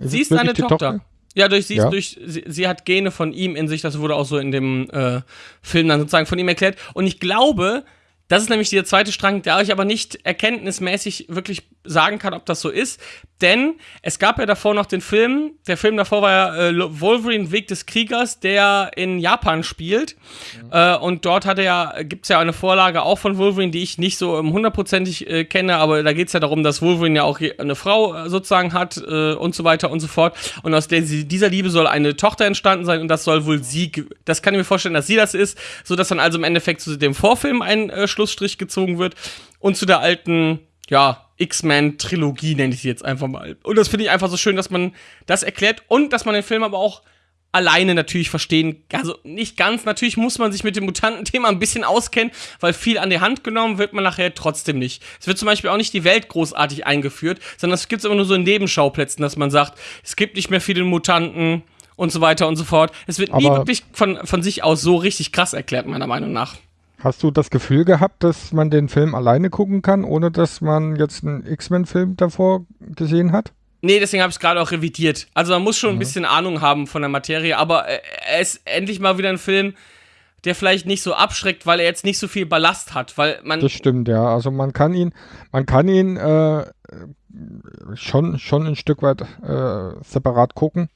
Ist sie ist seine die Tochter. Ja, durch sie, Ja. Durch, sie, sie hat Gene von ihm in sich, das wurde auch so in dem äh, Film dann sozusagen von ihm erklärt. Und ich glaube, das ist nämlich der zweite Strang, der ich aber nicht erkenntnismäßig wirklich sagen kann, ob das so ist. Denn es gab ja davor noch den Film, der Film davor war ja äh, Wolverine Weg des Kriegers, der in Japan spielt. Äh, und dort hat er ja, gibt es ja eine Vorlage auch von Wolverine, die ich nicht so ähm, hundertprozentig äh, kenne, aber da geht es ja darum, dass Wolverine ja auch eine Frau äh, sozusagen hat äh, und so weiter und so fort. Und aus der, dieser Liebe soll eine Tochter entstanden sein und das soll wohl sie, das kann ich mir vorstellen, dass sie das ist, so dass dann also im Endeffekt zu dem Vorfilm ein äh, Schlussstrich gezogen wird und zu der alten, ja, X-Men-Trilogie nenne ich sie jetzt einfach mal. Und das finde ich einfach so schön, dass man das erklärt und dass man den Film aber auch alleine natürlich verstehen, also nicht ganz, natürlich muss man sich mit dem Mutantenthema ein bisschen auskennen, weil viel an die Hand genommen wird man nachher trotzdem nicht. Es wird zum Beispiel auch nicht die Welt großartig eingeführt, sondern es gibt es immer nur so in Nebenschauplätzen, dass man sagt, es gibt nicht mehr viele Mutanten und so weiter und so fort. Es wird nie Aber- wirklich von, von sich aus so richtig krass erklärt, meiner Meinung nach. Hast du das Gefühl gehabt, dass man den Film alleine gucken kann, ohne dass man jetzt einen X-Men-Film davor gesehen hat? Nee, deswegen habe ich es gerade auch revidiert. Also man muss schon ein bisschen Ahnung haben von der Materie, aber äh, er ist endlich mal wieder ein Film, der vielleicht nicht so abschreckt, weil er jetzt nicht so viel Ballast hat, weil man Das stimmt, ja. Also man kann ihn, man kann ihn äh, schon, schon ein Stück weit äh, separat gucken.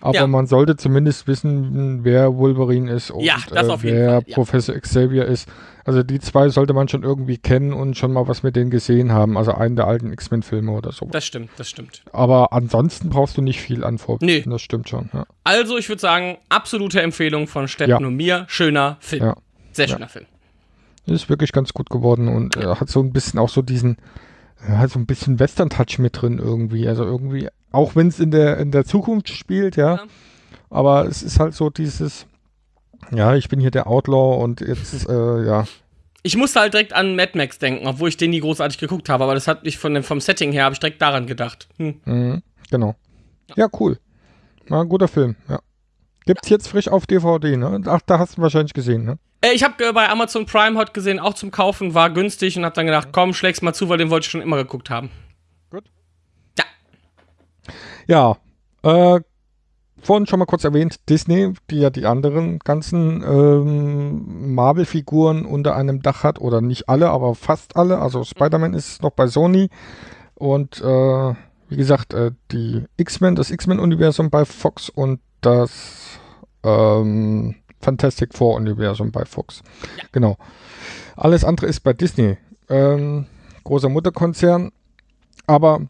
Aber Ja. man sollte zumindest wissen, wer Wolverine ist und Ja, das äh, auf jeden wer. Professor Xavier ist. Also die zwei sollte man schon irgendwie kennen und schon mal was mit denen gesehen haben. Also einen der alten X-Men-Filme oder so. das stimmt, das stimmt. Aber ansonsten brauchst du nicht viel an Vorwissen. Nee. Das stimmt schon. Ja. Also, ich würde sagen, absolute Empfehlung von Steffen Ja. und mir. Schöner Film. Ja. Sehr schöner Film. Ist wirklich ganz gut geworden und äh, hat so ein bisschen auch so diesen, hat so ein bisschen Western-Touch mit drin irgendwie. Also irgendwie, auch wenn es in der, in der Zukunft spielt, ja, Ja. aber es ist halt so dieses, ja, ich bin hier der Outlaw und jetzt, äh, ja, Ich musste halt direkt an Mad Max denken, obwohl ich den nie großartig geguckt habe, aber das hat mich von dem, vom Setting her, habe ich direkt daran gedacht. Hm. mhm, genau. Ja, cool. War ein guter Film, ja. Gibt's jetzt frisch auf DVD, ne? Ach, da hast du wahrscheinlich gesehen, ne? Äh, ich habe äh, bei Amazon Prime heute gesehen, auch zum Kaufen, war günstig und habe dann gedacht, komm, schläg's mal zu, weil den wollte ich schon immer geguckt haben. Ja, äh, vorhin schon mal kurz erwähnt, Disney, die ja die anderen ganzen ähm, Marvel-Figuren unter einem Dach hat, oder nicht alle, aber fast alle. Also Spider-Man ist noch bei Sony und äh, wie gesagt, äh, die X-Men, das X-Men-Universum bei Fox und das ähm, Fantastic Four-Universum bei Fox. Genau. Alles andere ist bei Disney. Ähm, großer Mutterkonzern, aber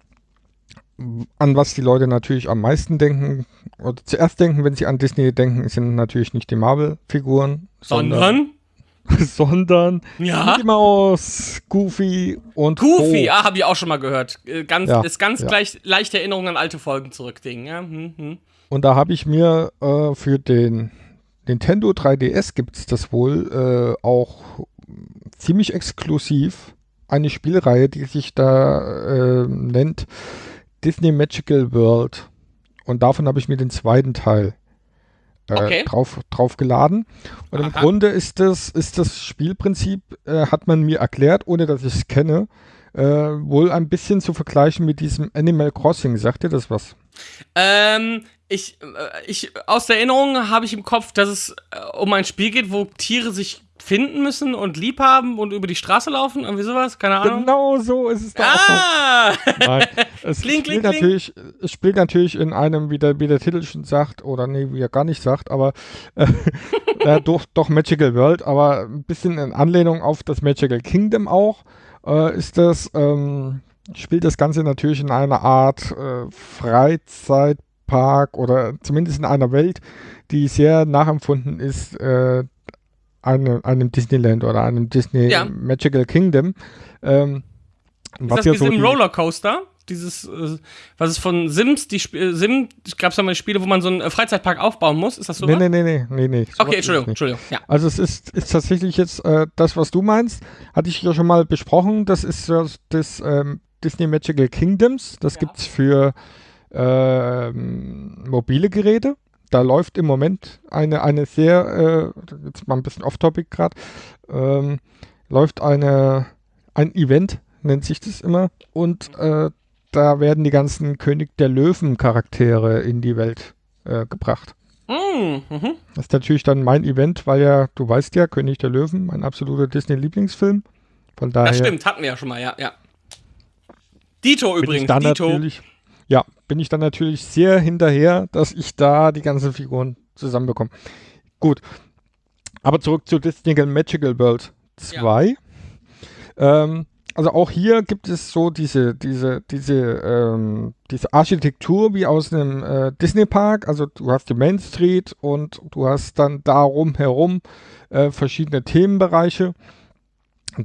an was die Leute natürlich am meisten denken oder zuerst denken, wenn sie an Disney denken, sind natürlich nicht die Marvel-Figuren, Sondern, sondern ja, Mickey Mouse, Goofy und Goofy, Co. ah, habe ich auch schon mal gehört. Äh, Ganz, Ja, ist ganz ja. gleich, leichte Erinnerung an alte Folgen zurück, Ding. Ja, hm, hm. Und da habe ich mir äh, für den Nintendo 3DS gibt es das wohl äh, auch ziemlich exklusiv eine Spielreihe, die sich da äh, nennt Disney Magical World. Und davon habe ich mir den zweiten Teil äh, Okay. drauf, drauf geladen. Und im Aha. Grunde ist das, ist das Spielprinzip, äh, hat man mir erklärt, ohne dass ich es kenne, äh, wohl ein bisschen zu vergleichen mit diesem Animal Crossing. Sagt ihr das was? Ähm, ich, äh, ich, aus der Erinnerung habe ich im Kopf, dass es äh, um ein Spiel geht, wo Tiere sich finden müssen und lieb haben und über die Straße laufen, irgendwie sowas, keine Ahnung. Genau so ist es da auch. Ah! Nein, es Kling, spielt kling, kling. natürlich, es spielt natürlich in einem, wie der, wie der Titel schon sagt, oder nee, wie er gar nicht sagt, aber äh, äh, doch, doch Magical World, aber ein bisschen in Anlehnung auf das Magical Kingdom auch, äh, ist das, ähm, spielt das Ganze natürlich in einer Art äh, Freizeitpark oder zumindest in einer Welt, die sehr nachempfunden ist, äh, einem, einem Disneyland oder einem Disney Ja. Magical Kingdom. Ähm, Ist das ja wie so im die- Rollercoaster? Dieses, äh, was ist von Sims, die Sp äh, Sim, gab es da mal Spiele, wo man so einen äh, Freizeitpark aufbauen muss? Ist das so? Nee, nee, nee, nee, nee, nee. okay, es Entschuldigung. Entschuldigung. Ja. Also es ist, ist tatsächlich jetzt äh, das, was du meinst, hatte ich ja schon mal besprochen. Das ist das, das ähm, Disney Magical Kingdoms. Das Ja. gibt's für ähm, mobile Geräte. Da läuft im Moment eine, eine sehr, äh, jetzt mal ein bisschen off-topic gerade, ähm, läuft eine, ein Event, nennt sich das immer. Und äh, da werden die ganzen König der Löwen Charaktere in die Welt äh, gebracht. Mm, mhm. Das ist natürlich dann mein Event, weil ja, du weißt ja, König der Löwen, mein absoluter Disney-Lieblingsfilm. Von daher Das stimmt, hatten wir ja schon mal, ja, ja. Dito übrigens, Dito. natürlich, ja, bin ich dann natürlich sehr hinterher, dass ich da die ganzen Figuren zusammenbekomme. Gut. Aber zurück zu Disney Magical World 2. Ähm, also auch hier gibt es so diese, diese, diese, ähm, diese Architektur wie aus einem äh, Disney-Park. Also du hast die Main Street und du hast dann darum herum äh, verschiedene Themenbereiche,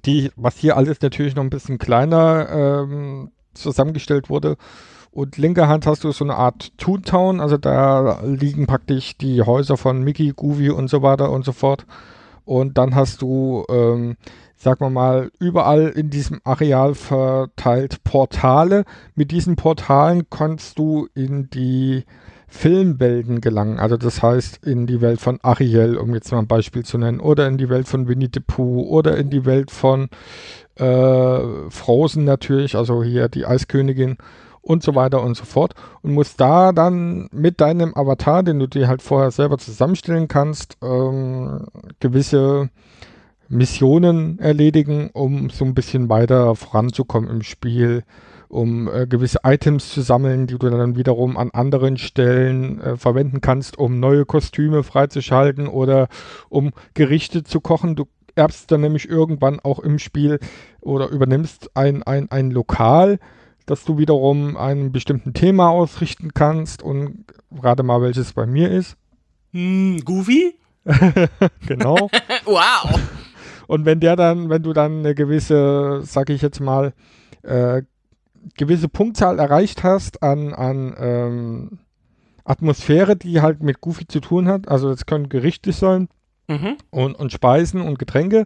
die, was hier alles natürlich noch ein bisschen kleiner ähm, zusammengestellt wurde. Und linker Hand hast du so eine Art Toontown, also da liegen praktisch die Häuser von Mickey, Goofy und so weiter und so fort. Und dann hast du, ähm, sagen wir mal, überall in diesem Areal verteilt Portale. Mit diesen Portalen kannst du in die Filmwelten gelangen. Also das heißt in die Welt von Ariel, um jetzt mal ein Beispiel zu nennen, oder in die Welt von Winnie the Pooh oder in die Welt von äh, Frozen natürlich, also hier die Eiskönigin und so weiter und so fort. Und musst da dann mit deinem Avatar, den du dir halt vorher selber zusammenstellen kannst, ähm, gewisse Missionen erledigen, um so ein bisschen weiter voranzukommen im Spiel, um äh, gewisse Items zu sammeln, die du dann wiederum an anderen Stellen äh, verwenden kannst, um neue Kostüme freizuschalten oder um Gerichte zu kochen. Du erbst dann nämlich irgendwann auch im Spiel oder übernimmst ein, ein, ein Lokal, das du wiederum einem bestimmten Thema ausrichten kannst und gerade mal welches bei mir ist. Hm, Goofy? Genau. Wow. Und wenn der dann, wenn du dann eine gewisse, sag ich jetzt mal, äh, gewisse Punktzahl erreicht hast an, an ähm, Atmosphäre, die halt mit Goofy zu tun hat, also das können Gerichte sein Mhm. und, und Speisen und Getränke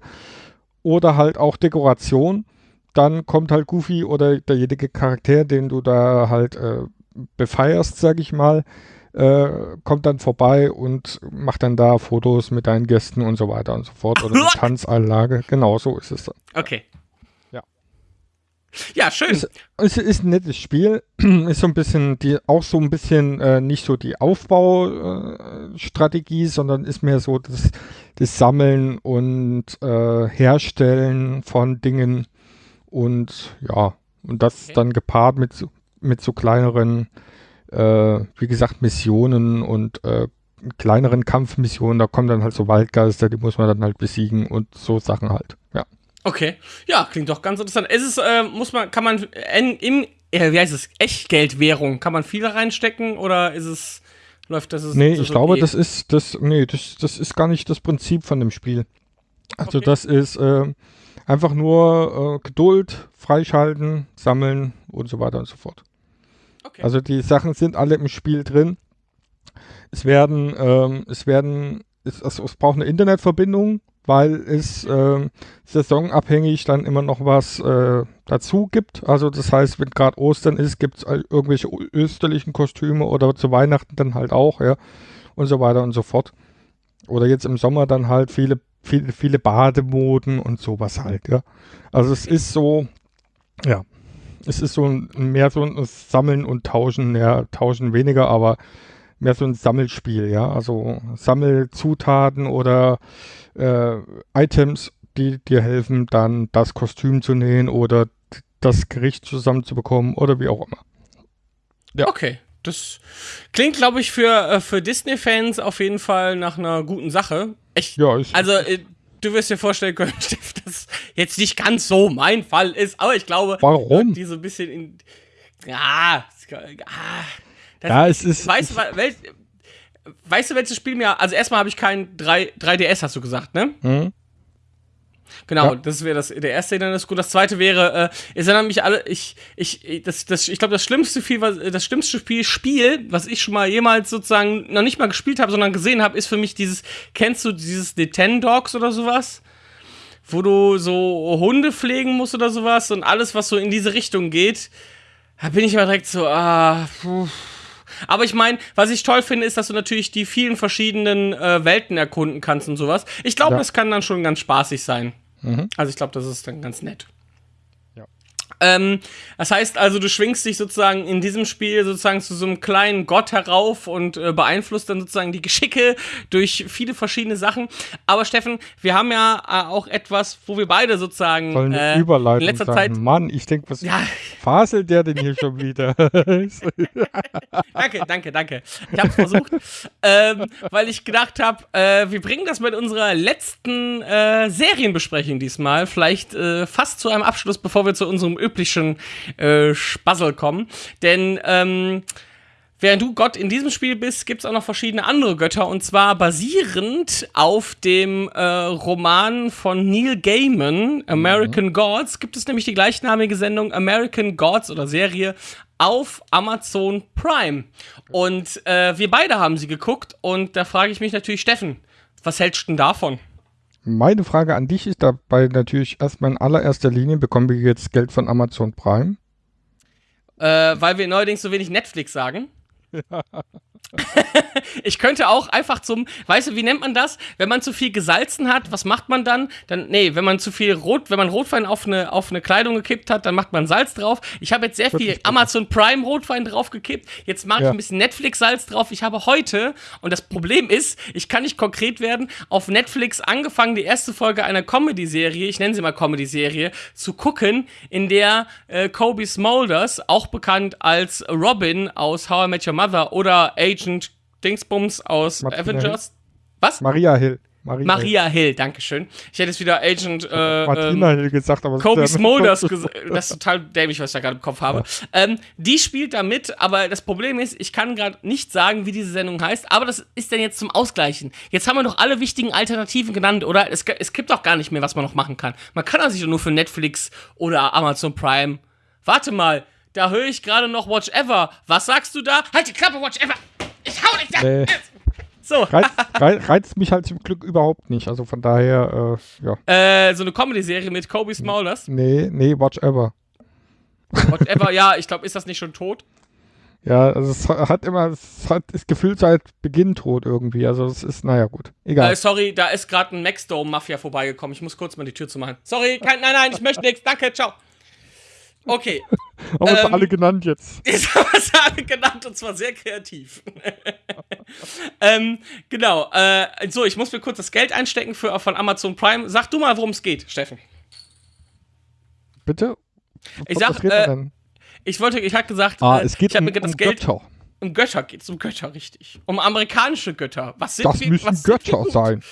oder halt auch Dekoration, dann kommt halt Goofy oder derjenige Charakter, den du da halt äh, befeierst, sag ich mal, äh, kommt dann vorbei und macht dann da Fotos mit deinen Gästen und so weiter und so fort oder eine Tanzanlage. Genau so ist es dann. Okay. Ja. Ja, schön. Ist, es ist ein nettes Spiel, ist so ein bisschen die, auch so ein bisschen äh, nicht so die Aufbaustrategie, sondern ist mehr so das, das Sammeln und äh, Herstellen von Dingen und ja, und das Okay. dann gepaart mit, so- mit so kleineren, äh, wie gesagt, Missionen und äh, kleineren Kampfmissionen, da kommen dann halt so Waldgeister, die muss man dann halt besiegen und so Sachen halt, ja. Okay. Ja, klingt doch ganz interessant. Ist es, äh, muss man, kann man in, äh, wie heißt es, Echtgeldwährung, kann man viel reinstecken oder ist es, läuft das? Ist, Nee, ist ich das glaube, okay? das ist das, nee, das, das ist gar nicht das Prinzip von dem Spiel. Also Okay. das ist äh, einfach nur äh, Geduld, freischalten, sammeln und so weiter und so fort. Okay. Also die Sachen sind alle im Spiel drin. Es werden, ähm, es werden, es, also es braucht eine Internetverbindung, weil es ähm, saisonabhängig dann immer noch was äh, dazu gibt. Also das heißt, wenn gerade Ostern ist, gibt es irgendwelche österlichen Kostüme oder zu Weihnachten dann halt auch, ja, und so weiter und so fort. Oder jetzt im Sommer dann halt viele, viele, viele Bademoden und sowas halt, ja. Also es ist so, Ja. Es ist so ein, mehr so ein Sammeln und Tauschen, ja, Tauschen weniger, aber mehr so ein Sammelspiel, ja. Also Sammelzutaten oder äh, Items, die dir helfen, dann das Kostüm zu nähen oder das Gericht zusammenzubekommen oder wie auch immer. Ja. Okay. Das klingt, glaube ich, für, äh, für Disney-Fans auf jeden Fall nach einer guten Sache. Ich, Ja, ich, Also, äh, du wirst dir vorstellen können, Steff, dass jetzt nicht ganz so mein Fall ist, aber ich glaube, Warum? die so ein bisschen in. Ah, das, Ja, es ist- Weißt, du, wa- wel, weißt du, welches Spiel mir. Also, erstmal habe ich kein 3, 3DS, hast du gesagt, ne? Hm? Genau, Ja. das wäre das der erste Hindernis. Gut, das zweite wäre, äh, es erinnern mich alle, ich, ich, ich- das, das, ich glaube, das schlimmste Spiel, was, das schlimmste Spiel, Spiel, was ich schon mal jemals sozusagen noch nicht mal gespielt habe, sondern gesehen habe, ist für mich dieses, kennst du dieses Nintendogs oder sowas? Wo du so Hunde pflegen musst oder sowas und alles, was so in diese Richtung geht, da bin ich immer direkt so, ah, puh. Aber ich meine, was ich toll finde, ist, dass du natürlich die vielen verschiedenen äh, Welten erkunden kannst und sowas. Ich glaube, Ja. das kann dann schon ganz spaßig sein. Mhm. Also ich glaube, das ist dann ganz nett. Ähm, das heißt also, du schwingst dich sozusagen in diesem Spiel sozusagen zu so einem kleinen Gott herauf und äh, beeinflusst dann sozusagen die Geschicke durch viele verschiedene Sachen. Aber Steffen, wir haben ja äh, auch etwas, wo wir beide sozusagen soll eine äh, in letzter sein. Zeit. Mann, ich denke, was Ja, faselt der denn hier schon wieder? danke, danke, danke. Ich hab's versucht, ähm, weil ich gedacht habe, äh, wir bringen das mit unserer letzten äh, Serienbesprechung diesmal vielleicht äh, fast zu einem Abschluss, bevor wir zu unserem üblichen äh, Spassel kommen. Denn ähm, Während du Gott in diesem Spiel bist, gibt es auch noch verschiedene andere Götter und zwar basierend auf dem äh, Roman von Neil Gaiman, American Gods, gibt es nämlich die gleichnamige Sendung American Gods oder Serie auf Amazon Prime. Und äh, wir beide haben sie geguckt und da frage ich mich natürlich, Steffen, was hältst du denn davon? Meine Frage an dich ist dabei natürlich erstmal in allererster Linie, bekommen wir jetzt Geld von Amazon Prime? Äh, weil wir neuerdings so wenig Netflix sagen. ich könnte auch einfach zum, weißt du, wie nennt man das? Wenn man zu viel gesalzen hat, was macht man dann? Dann, nee, wenn man zu viel Rot, wenn man Rotwein auf eine, auf eine Kleidung gekippt hat, dann macht man Salz drauf. Ich habe jetzt sehr viel? Amazon Prime Rotwein draufgekippt. Jetzt mache ich Ja. ein bisschen Netflix-Salz drauf. Ich habe heute, und das Problem ist, ich kann nicht konkret werden, auf Netflix angefangen, die erste Folge einer Comedy-Serie, ich nenne sie mal Comedy-Serie, zu gucken, in der äh, Kobe Smulders, auch bekannt als Robin aus How I Met Your Mother oder Agent Dingsbums aus Martina Avengers. Was? Maria Hill. Maria, Maria Hill, Dankeschön. Ich hätte jetzt wieder Agent äh, Hill. Martina ähm, Hill gesagt, aber es Kobe ja- Smulders, ges- das ist total dämlich, was ich da gerade im Kopf habe. Ähm, die spielt da mit, aber das Problem ist, ich kann gerade nicht sagen, wie diese Sendung heißt, aber das ist denn jetzt zum Ausgleichen. Jetzt haben wir doch alle wichtigen Alternativen genannt, oder? Es, es gibt doch gar nicht mehr, was man noch machen kann. Man kann das sich nur für Netflix oder Amazon Prime. Warte mal, da höre ich gerade noch Watch Ever. Was sagst du da? Halt die Klappe, Watch Ever! Ich hau dich da! Nee. So, reizt, rei- reizt mich halt zum Glück überhaupt nicht. Also von daher, äh, ja. äh, so eine Comedy-Serie mit Kobe Smulders. Nee, nee, watch ever. Watch Ever, ja, ich glaube, ist das nicht schon tot? Ja, also es hat immer, es hat, ist gefühlt seit Beginn tot irgendwie. Also es ist, naja, gut. Egal. Äh, sorry, da ist gerade ein Maxdome-Mafia vorbeigekommen. Ich muss kurz mal die Tür zumachen. Sorry, kein, nein, nein, ich möchte nichts. Danke, ciao. Okay, Haben wir ähm, alle genannt jetzt. jetzt haben wir es alle genannt und zwar sehr kreativ. ähm, genau, äh, so, ich muss mir kurz das Geld einstecken für, von Amazon Prime. Sag du mal, worum es geht, Steffen. Bitte? Ich Was sag, redet man äh, denn? Ich wollte, ich hatte gesagt, Ah, äh, es geht ich habe um, mir das um Geld Götter. um Götter geht es um Götter, richtig. Um amerikanische Götter. Was sind Das wir, müssen Götter sein.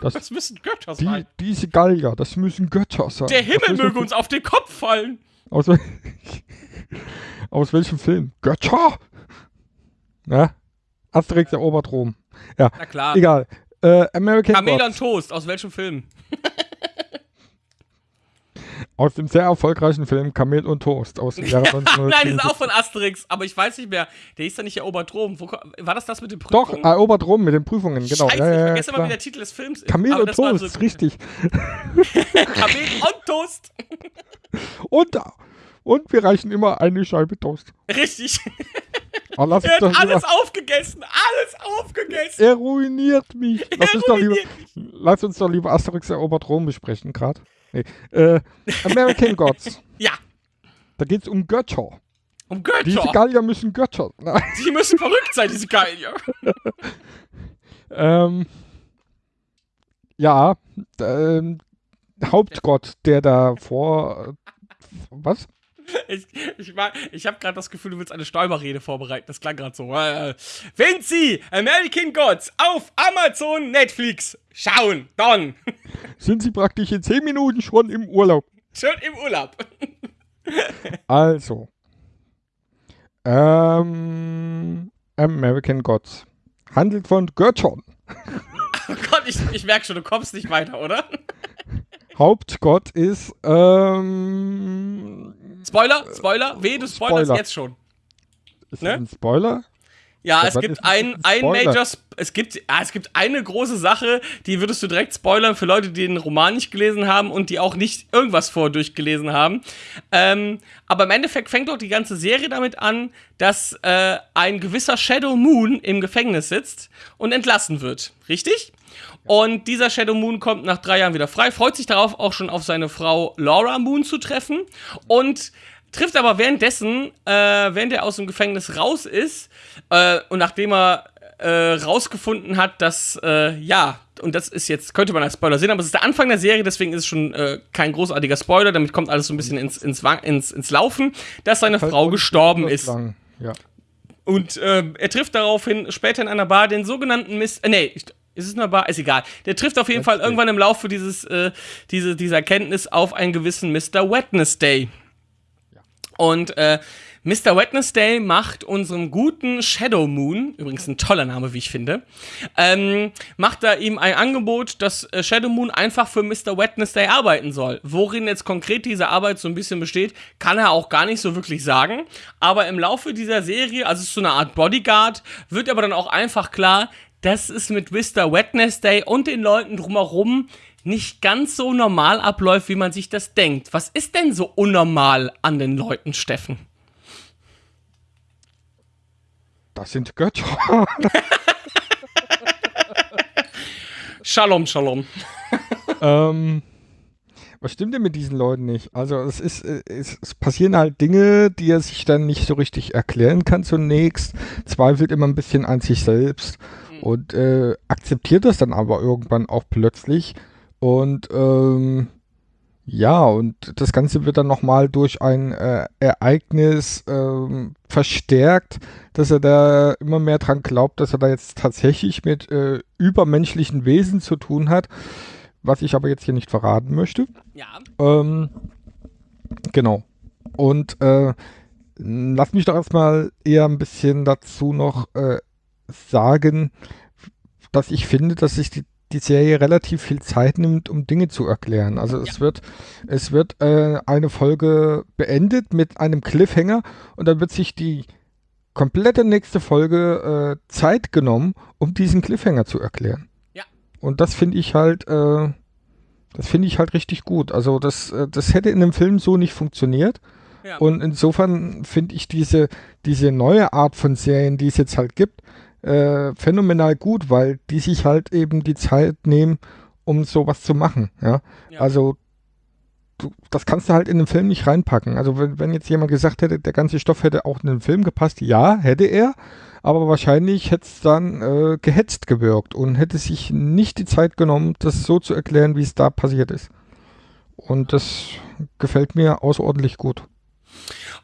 Das Das, müssen Götter die, sein. diese Gallier, das müssen Götter sein. Der Himmel möge uns auf den Kopf fallen. Aus, wel- aus welchem Film? Götter? Ja? Asterix erobert Rom. Ja, Na klar. egal. Äh, American Kamel und Gods. Toast, aus welchem Film? Aus dem sehr erfolgreichen Film Kamel und Toast aus dem Jahre Nein, das ist 1977. auch von Asterix, aber ich weiß nicht mehr. Der hieß ja nicht erobert Rom. Wo, war das das mit den Doch, Prüfungen? erobert Rom mit den Prüfungen, genau. Scheiße, ja, ja, ich vergesse immer, wie der Titel des Films ist. Kamel und Toast, so- richtig. Kamel und Toast. Und, und wir reichen immer eine Scheibe Toast. Richtig. Oh, Er doch hat alles lieber, aufgegessen. Alles aufgegessen. er ruiniert mich. Lass uns, doch lieber, ruiniert lass uns doch lieber Asterix erobert Rom besprechen, gerade. Nee. Äh, American Gods. Ja. Da geht es um Götter. Um Diese Götter. Gallier müssen Götter. Nein. Die müssen verrückt sein, diese Gallier. Ähm, ja, ähm, Hauptgott, der da vor. Was? Ich, ich, mag- ich habe gerade das Gefühl, du willst eine Stolperrede vorbereiten. Das klang gerade so. Äh, wenn Sie American Gods auf Amazon Netflix schauen, dann Sind Sie praktisch in 10 Minuten schon im Urlaub? schon im Urlaub. Also. Ähm, American Gods. Handelt von Göttern. Oh Gott, ich, ich merke schon, du kommst nicht weiter, oder? Hauptgott ist, ähm. Spoiler, Spoiler, weh, du spoilerst Spoiler. jetzt schon. Ist Ne? das ein Spoiler? Ja, es gibt ein, ein? Major, es gibt, ah, es gibt eine große Sache, die würdest du direkt spoilern für Leute, die den Roman nicht gelesen haben und die auch nicht irgendwas vor durchgelesen haben. Ähm, aber im Endeffekt fängt doch die ganze Serie damit an, dass äh, ein gewisser Shadow Moon im Gefängnis sitzt und entlassen wird. Richtig? Und dieser Shadow Moon kommt nach drei Jahren wieder frei, freut sich darauf, auch schon auf seine Frau Laura Moon zu treffen und trifft aber währenddessen, äh, während er aus dem Gefängnis raus ist äh, und nachdem er äh, rausgefunden hat, dass, äh, ja, und das ist jetzt, könnte man als Spoiler sehen, aber es ist der Anfang der Serie, deswegen ist es schon äh, kein großartiger Spoiler, damit kommt alles so ein bisschen ins, ins, ins, ins Laufen, dass seine Halt Frau gestorben ist. lang. Ja. Und äh, er trifft daraufhin später in einer Bar den sogenannten Mist. Äh, nee, ist es eine Bar? Ist egal. Der trifft auf jeden Fall irgendwann im Laufe dieses, äh, diese, dieser Erkenntnis auf einen gewissen Mr. Wednesday. Und äh, Mr. Wednesday macht unserem guten Shadow Moon, übrigens ein toller Name, wie ich finde, ähm, macht da ihm ein Angebot, dass äh, Shadow Moon einfach für Mr. Wednesday arbeiten soll. Worin jetzt konkret diese Arbeit so ein bisschen besteht, kann er auch gar nicht so wirklich sagen. Aber im Laufe dieser Serie, also es ist so eine Art Bodyguard, wird aber dann auch einfach klar, dass es mit Mr. Wednesday und den Leuten drumherum nicht ganz so normal abläuft, wie man sich das denkt. Was ist denn so unnormal an den Leuten, Steffen? Das sind Götter. Shalom, Shalom. ähm, was stimmt denn mit diesen Leuten nicht? Also es ist, es, es passieren halt Dinge, die er sich dann nicht so richtig erklären kann zunächst, zweifelt immer ein bisschen an sich selbst und äh, akzeptiert das dann aber irgendwann auch plötzlich und ähm, ja, und das Ganze wird dann nochmal durch ein äh, Ereignis ähm, verstärkt, dass er da immer mehr dran glaubt, dass er da jetzt tatsächlich mit äh, übermenschlichen Wesen zu tun hat, was ich aber jetzt hier nicht verraten möchte. Ja. Ähm, genau. Und äh, lass mich doch erstmal eher ein bisschen dazu noch äh, sagen, dass ich finde, dass sich die, die Serie relativ viel Zeit nimmt, um Dinge zu erklären. Also es wird, es wird äh, eine Folge beendet mit einem Cliffhanger und dann wird sich die komplette nächste Folge äh, Zeit genommen, um diesen Cliffhanger zu erklären. Ja. Und das finde ich halt, äh, das finde ich halt richtig gut. Also das, äh, das hätte in einem Film so nicht funktioniert. Ja. Und insofern finde ich diese, diese neue Art von Serien, die es jetzt halt gibt, äh, phänomenal gut, weil die sich halt eben die Zeit nehmen, um sowas zu machen. Ja? Ja. Also du, das kannst du halt in den Film nicht reinpacken. Also wenn, wenn jetzt jemand gesagt hätte, der ganze Stoff hätte auch in den Film gepasst, ja, hätte er, aber wahrscheinlich hätte es dann äh, gehetzt gewirkt und hätte sich nicht die Zeit genommen, das so zu erklären, wie es da passiert ist. Und das gefällt mir außerordentlich gut.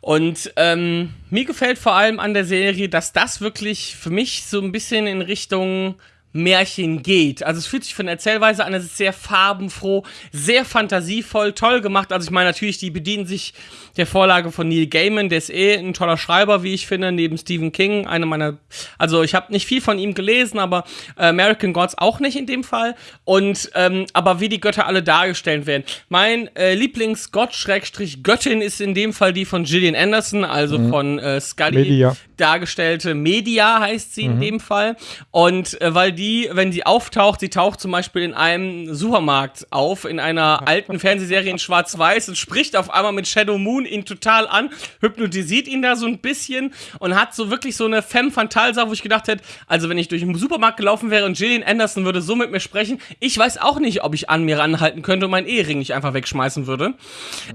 Und ähm, mir gefällt vor allem an der Serie, dass das wirklich für mich so ein bisschen in Richtung Märchen geht. Also es fühlt sich von der Erzählweise an, es ist sehr farbenfroh, sehr fantasievoll, toll gemacht. Also ich meine natürlich, die bedienen sich der Vorlage von Neil Gaiman, der ist eh ein toller Schreiber, wie ich finde, neben Stephen King, eine meiner, also ich habe nicht viel von ihm gelesen, aber äh, American Gods auch nicht in dem Fall. Und ähm, aber wie die Götter alle dargestellt werden. Mein äh, Lieblingsgott Schrägstrich Göttin ist in dem Fall die von Gillian Anderson, also von äh, Scully Media. dargestellte Media heißt sie in dem Fall. Und äh, weil die, wenn sie auftaucht, sie taucht zum Beispiel in einem Supermarkt auf, in einer alten Fernsehserie in Schwarz-Weiß und spricht auf einmal mit Shadow Moon ihn total an, hypnotisiert ihn da so ein bisschen und hat so wirklich so eine femme fatale Sache, wo ich gedacht hätte, also wenn ich durch den Supermarkt gelaufen wäre und Gillian Anderson würde so mit mir sprechen, ich weiß auch nicht, ob ich an mir ranhalten könnte und meinen Ehering nicht einfach wegschmeißen würde.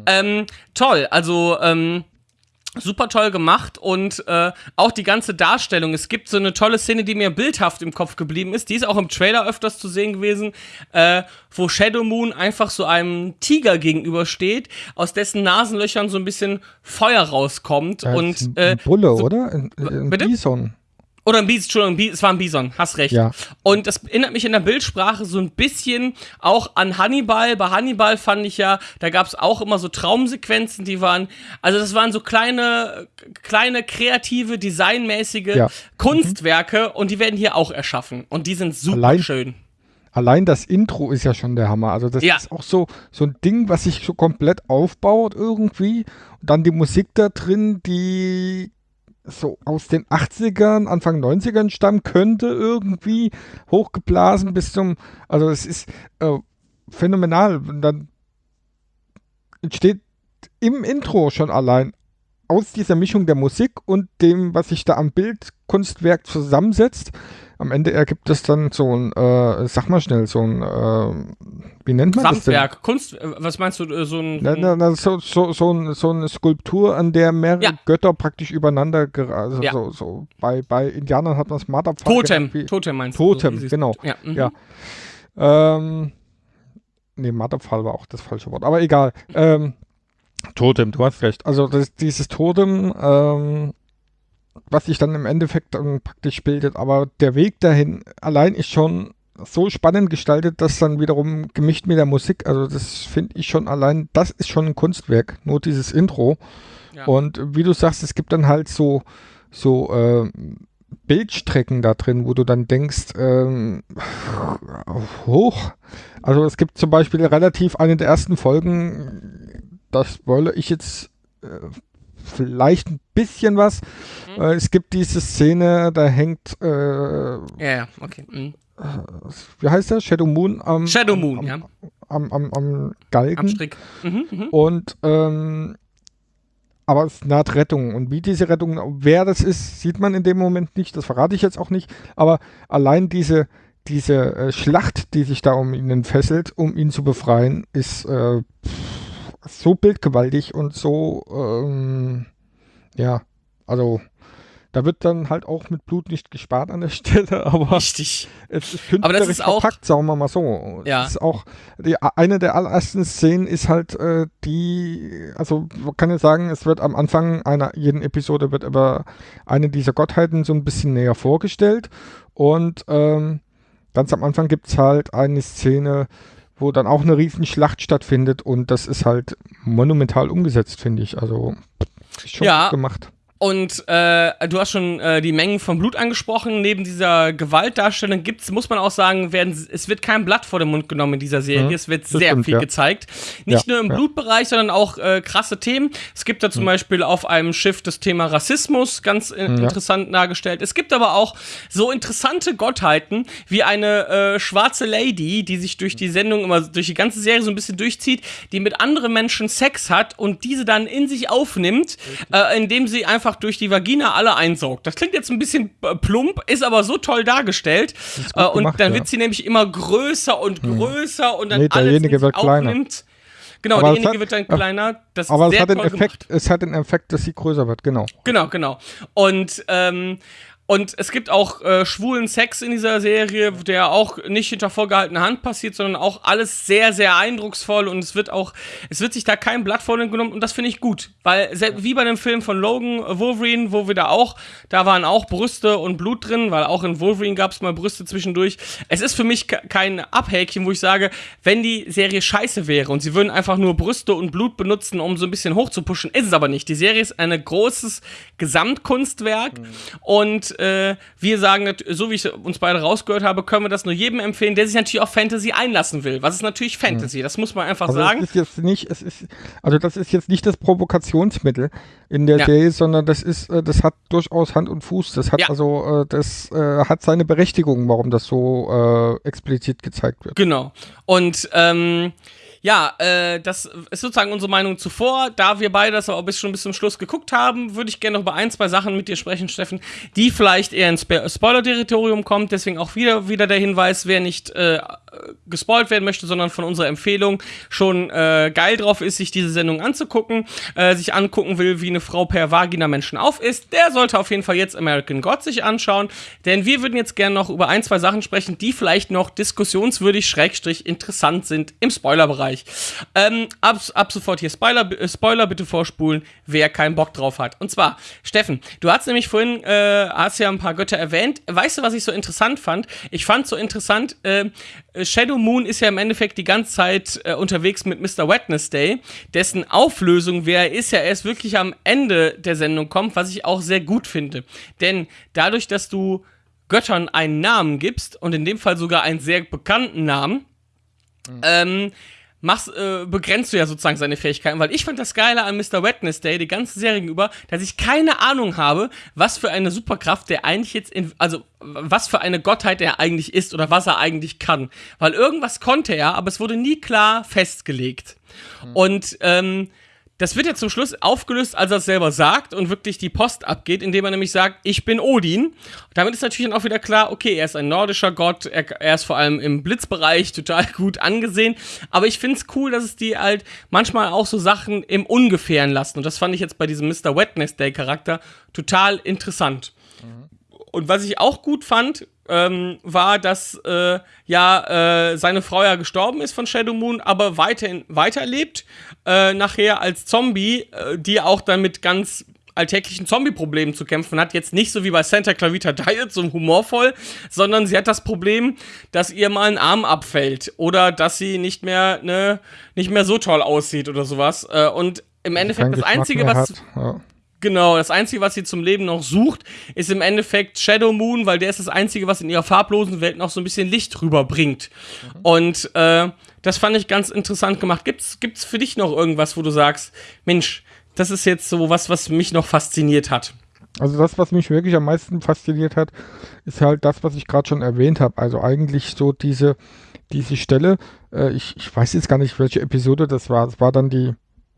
Ähm, toll, also, ähm, super toll gemacht und äh, auch die ganze Darstellung. Es gibt so eine tolle Szene, die mir bildhaft im Kopf geblieben ist. Die ist auch im Trailer öfters zu sehen gewesen, äh, wo Shadow Moon einfach so einem Tiger gegenübersteht, aus dessen Nasenlöchern so ein bisschen Feuer rauskommt Ja, und ein äh, Bulle, so- oder? Ein, ein Bitte? Bison. Oder ein Bison, Entschuldigung, es war ein Bison, hast recht. Ja. Und das erinnert mich in der Bildsprache so ein bisschen auch an Hannibal. Bei Hannibal fand ich ja, da gab es auch immer so Traumsequenzen, die waren, also das waren so kleine, kleine kreative, designmäßige Ja. Kunstwerke und die werden hier auch erschaffen. Und die sind super Allein- schön. Allein das Intro ist ja schon der Hammer. Also das Ja. ist auch so, so ein Ding, was sich so komplett aufbaut irgendwie. Und dann die Musik da drin, die so aus den 80ern, Anfang 90ern stammen könnte, irgendwie hochgeblasen bis zum, also es ist äh, phänomenal. Und dann entsteht im Intro schon allein aus dieser Mischung der Musik und dem, was sich da am Bildkunstwerk zusammensetzt, am Ende ergibt es dann so ein, äh, sag mal schnell, so ein, äh, wie nennt man das denn? Gesamtwerk, Kunst, äh, was meinst du, äh, so ein. Na, na, na, so, so, so, ein, so eine Skulptur, an der mehrere Ja. Götter praktisch übereinander, also Ja. so, so bei, bei Indianern hat man es Marterpfahl Totem, wie- Totem meinst Totem, du? siehst- genau. Ja, mhm. Ja. Ähm, nee, Marterpfahl war auch das falsche Wort, aber egal. Ähm, Totem, du hast recht. Also das, dieses Totem, ähm, was sich dann im Endeffekt dann praktisch bildet, aber der Weg dahin allein ist schon so spannend gestaltet, dass dann wiederum gemischt mit der Musik, also das finde ich schon allein, das ist schon ein Kunstwerk, nur dieses Intro. Ja. Und wie du sagst, es gibt dann halt so, so äh, Bildstrecken da drin, wo du dann denkst, ähm, hoch. Also es gibt zum Beispiel relativ eine der ersten Folgen, das wolle ich jetzt äh, vielleicht ein bisschen was. Mhm. Äh, es gibt diese Szene, da hängt, äh, Ja, okay. Mhm. wie heißt der? Shadow Moon am, Shadow Moon, am, ja. am, am, am Galgen. Am Strick. Mhm, mhm. Und ähm, aber es naht Rettung. Und wie diese Rettung, wer das ist, sieht man in dem Moment nicht. Das verrate ich jetzt auch nicht. Aber allein diese, diese äh, Schlacht, die sich da um ihn entfesselt, um ihn zu befreien, ist äh, pff, so bildgewaltig und so, ähm, ja, also da wird dann halt auch mit Blut nicht gespart an der Stelle, aber Richtig. es ist Aber das künstlerisch ist auch- verpackt, sagen wir mal so. Ja. Es ist auch, die, eine der allerersten Szenen ist halt äh, die, also man kann ja sagen, es wird am Anfang einer jeden Episode wird aber eine dieser Gottheiten so ein bisschen näher vorgestellt und ähm, ganz am Anfang gibt es halt eine Szene, wo dann auch eine riesen Schlacht stattfindet und das ist halt monumental umgesetzt, finde ich. Also ist schon Ja. gut gemacht. Und äh, du hast schon äh, die Mengen von Blut angesprochen. Neben dieser Gewaltdarstellung gibt's, muss man auch sagen, werden, es wird kein Blatt vor den Mund genommen in dieser Serie. Mhm, es wird das sehr stimmt, viel ja. gezeigt. Nicht Ja, nur im ja. Blutbereich, sondern auch äh, krasse Themen. Es gibt da zum Beispiel auf einem Schiff das Thema Rassismus ganz äh, Mhm, interessant dargestellt. Es gibt aber auch so interessante Gottheiten wie eine äh, schwarze Lady, die sich durch die Sendung immer durch die ganze Serie so ein bisschen durchzieht, die mit anderen Menschen Sex hat und diese dann in sich aufnimmt, äh, indem sie einfach durch die Vagina alle einsaugt. Das klingt jetzt ein bisschen äh, plump, ist aber so toll dargestellt. Äh, und gemacht, dann wird sie nämlich immer größer und größer und dann Nee, alles derjenige wird kleiner. aufnimmt. Genau, Aber derjenige hat- wird dann ja. kleiner. Das Aber es hat, den Effekt, gemacht. es hat den Effekt, dass sie größer wird, genau. Genau, genau. Und, ähm, und es gibt auch äh, schwulen Sex in dieser Serie, der auch nicht hinter vorgehaltener Hand passiert, sondern auch alles sehr, sehr eindrucksvoll und es wird auch, es wird sich da kein Blatt vor den genommen und das finde ich gut, weil wie bei dem Film von Logan äh, Wolverine, wo wir da auch, da waren auch Brüste und Blut drin, weil auch in Wolverine gab es mal Brüste zwischendurch. Es ist für mich ke- kein Abhäkchen, wo ich sage, wenn die Serie scheiße wäre und sie würden einfach nur Brüste und Blut benutzen, um so ein bisschen hochzupuschen, ist es aber nicht. Die Serie ist ein großes Gesamtkunstwerk und äh, wir sagen, so wie ich uns beide rausgehört habe, können wir das nur jedem empfehlen, der sich natürlich auf Fantasy einlassen will. Was ist natürlich Fantasy? Das muss man einfach Also sagen. das ist jetzt nicht, es ist, also das ist jetzt nicht das Provokationsmittel in der Ja. Serie, sondern das ist, äh, das hat durchaus Hand und Fuß. Das hat Ja. also, äh, das äh, hat seine Berechtigung, warum das so äh, explizit gezeigt wird. Genau. Und ähm, ja, äh, das ist sozusagen unsere Meinung zuvor. Da wir beide das aber bis schon bis zum Schluss geguckt haben, würde ich gerne noch über ein, zwei Sachen mit dir sprechen, Steffen, die vielleicht eher ins Spo- Spoiler-Territorium kommt. Deswegen auch wieder, wieder der Hinweis, wer nicht äh, gespoilt werden möchte, sondern von unserer Empfehlung schon äh, geil drauf ist, sich diese Sendung anzugucken, äh, sich angucken will, wie eine Frau per Vagina Menschen auf ist, der sollte auf jeden Fall jetzt American God sich anschauen, denn wir würden jetzt gerne noch über ein, zwei Sachen sprechen, die vielleicht noch diskussionswürdig, schrägstrich interessant sind im Spoilerbereich. Ähm, ab, ab sofort hier Spoiler, äh, Spoiler bitte vorspulen, wer keinen Bock drauf hat. Und zwar, Steffen, du hast nämlich vorhin, äh, hast ja ein paar Götter erwähnt. Weißt du, was ich so interessant fand? Ich fand so interessant, äh, Shadow Moon ist ja im Endeffekt die ganze Zeit äh, unterwegs mit Mr. Wednesday, dessen Auflösung, wer er ist, ja erst wirklich am Ende der Sendung kommt, was ich auch sehr gut finde. Denn dadurch, dass du Göttern einen Namen gibst und in dem Fall sogar einen sehr bekannten Namen, ähm, machst, äh, begrenzt du ja sozusagen seine Fähigkeiten, weil ich fand das Geile an Mr. Wednesday die ganze Serie über, dass ich keine Ahnung habe, was für eine Superkraft der eigentlich jetzt in, also was für eine Gottheit er eigentlich ist oder was er eigentlich kann. Weil irgendwas konnte er, aber es wurde nie klar festgelegt. Und ähm, das wird ja zum Schluss aufgelöst, als er es selber sagt und wirklich die Post abgeht, indem er nämlich sagt, ich bin Odin. Damit ist natürlich dann auch wieder klar, okay, er ist ein nordischer Gott, er, er ist vor allem im Blitzbereich total gut angesehen. Aber ich finde es cool, dass es die halt manchmal auch so Sachen im Ungefähren lassen. Und das fand ich jetzt bei diesem Mr. Wednesday-Charakter total interessant. Und was ich auch gut fand, ähm, war, dass äh, ja äh, seine Frau ja gestorben ist von Shadow Moon, aber weiterhin weiterlebt, äh, nachher als Zombie, äh, die auch dann mit ganz alltäglichen Zombie-Problemen zu kämpfen hat. Jetzt nicht so wie bei Santa Clarita Diet, so humorvoll, sondern sie hat das Problem, dass ihr mal ein Arm abfällt oder dass sie nicht mehr, ne, nicht mehr so toll aussieht oder sowas. Äh, und im Endeffekt Keinen das Einzige, was. Ja. Genau, das Einzige, was sie zum Leben noch sucht, ist im Endeffekt Shadow Moon, weil der ist das Einzige, was in ihrer farblosen Welt noch so ein bisschen Licht rüberbringt. Und äh, das fand ich ganz interessant gemacht. Gibt's, gibt's für dich noch irgendwas, wo du sagst, Mensch, das ist jetzt so was, was mich noch fasziniert hat? Also das, was mich wirklich am meisten fasziniert hat, ist halt das, was ich gerade schon erwähnt habe. Also eigentlich so diese, diese Stelle, äh, ich, ich weiß jetzt gar nicht, welche Episode das war. Es war dann die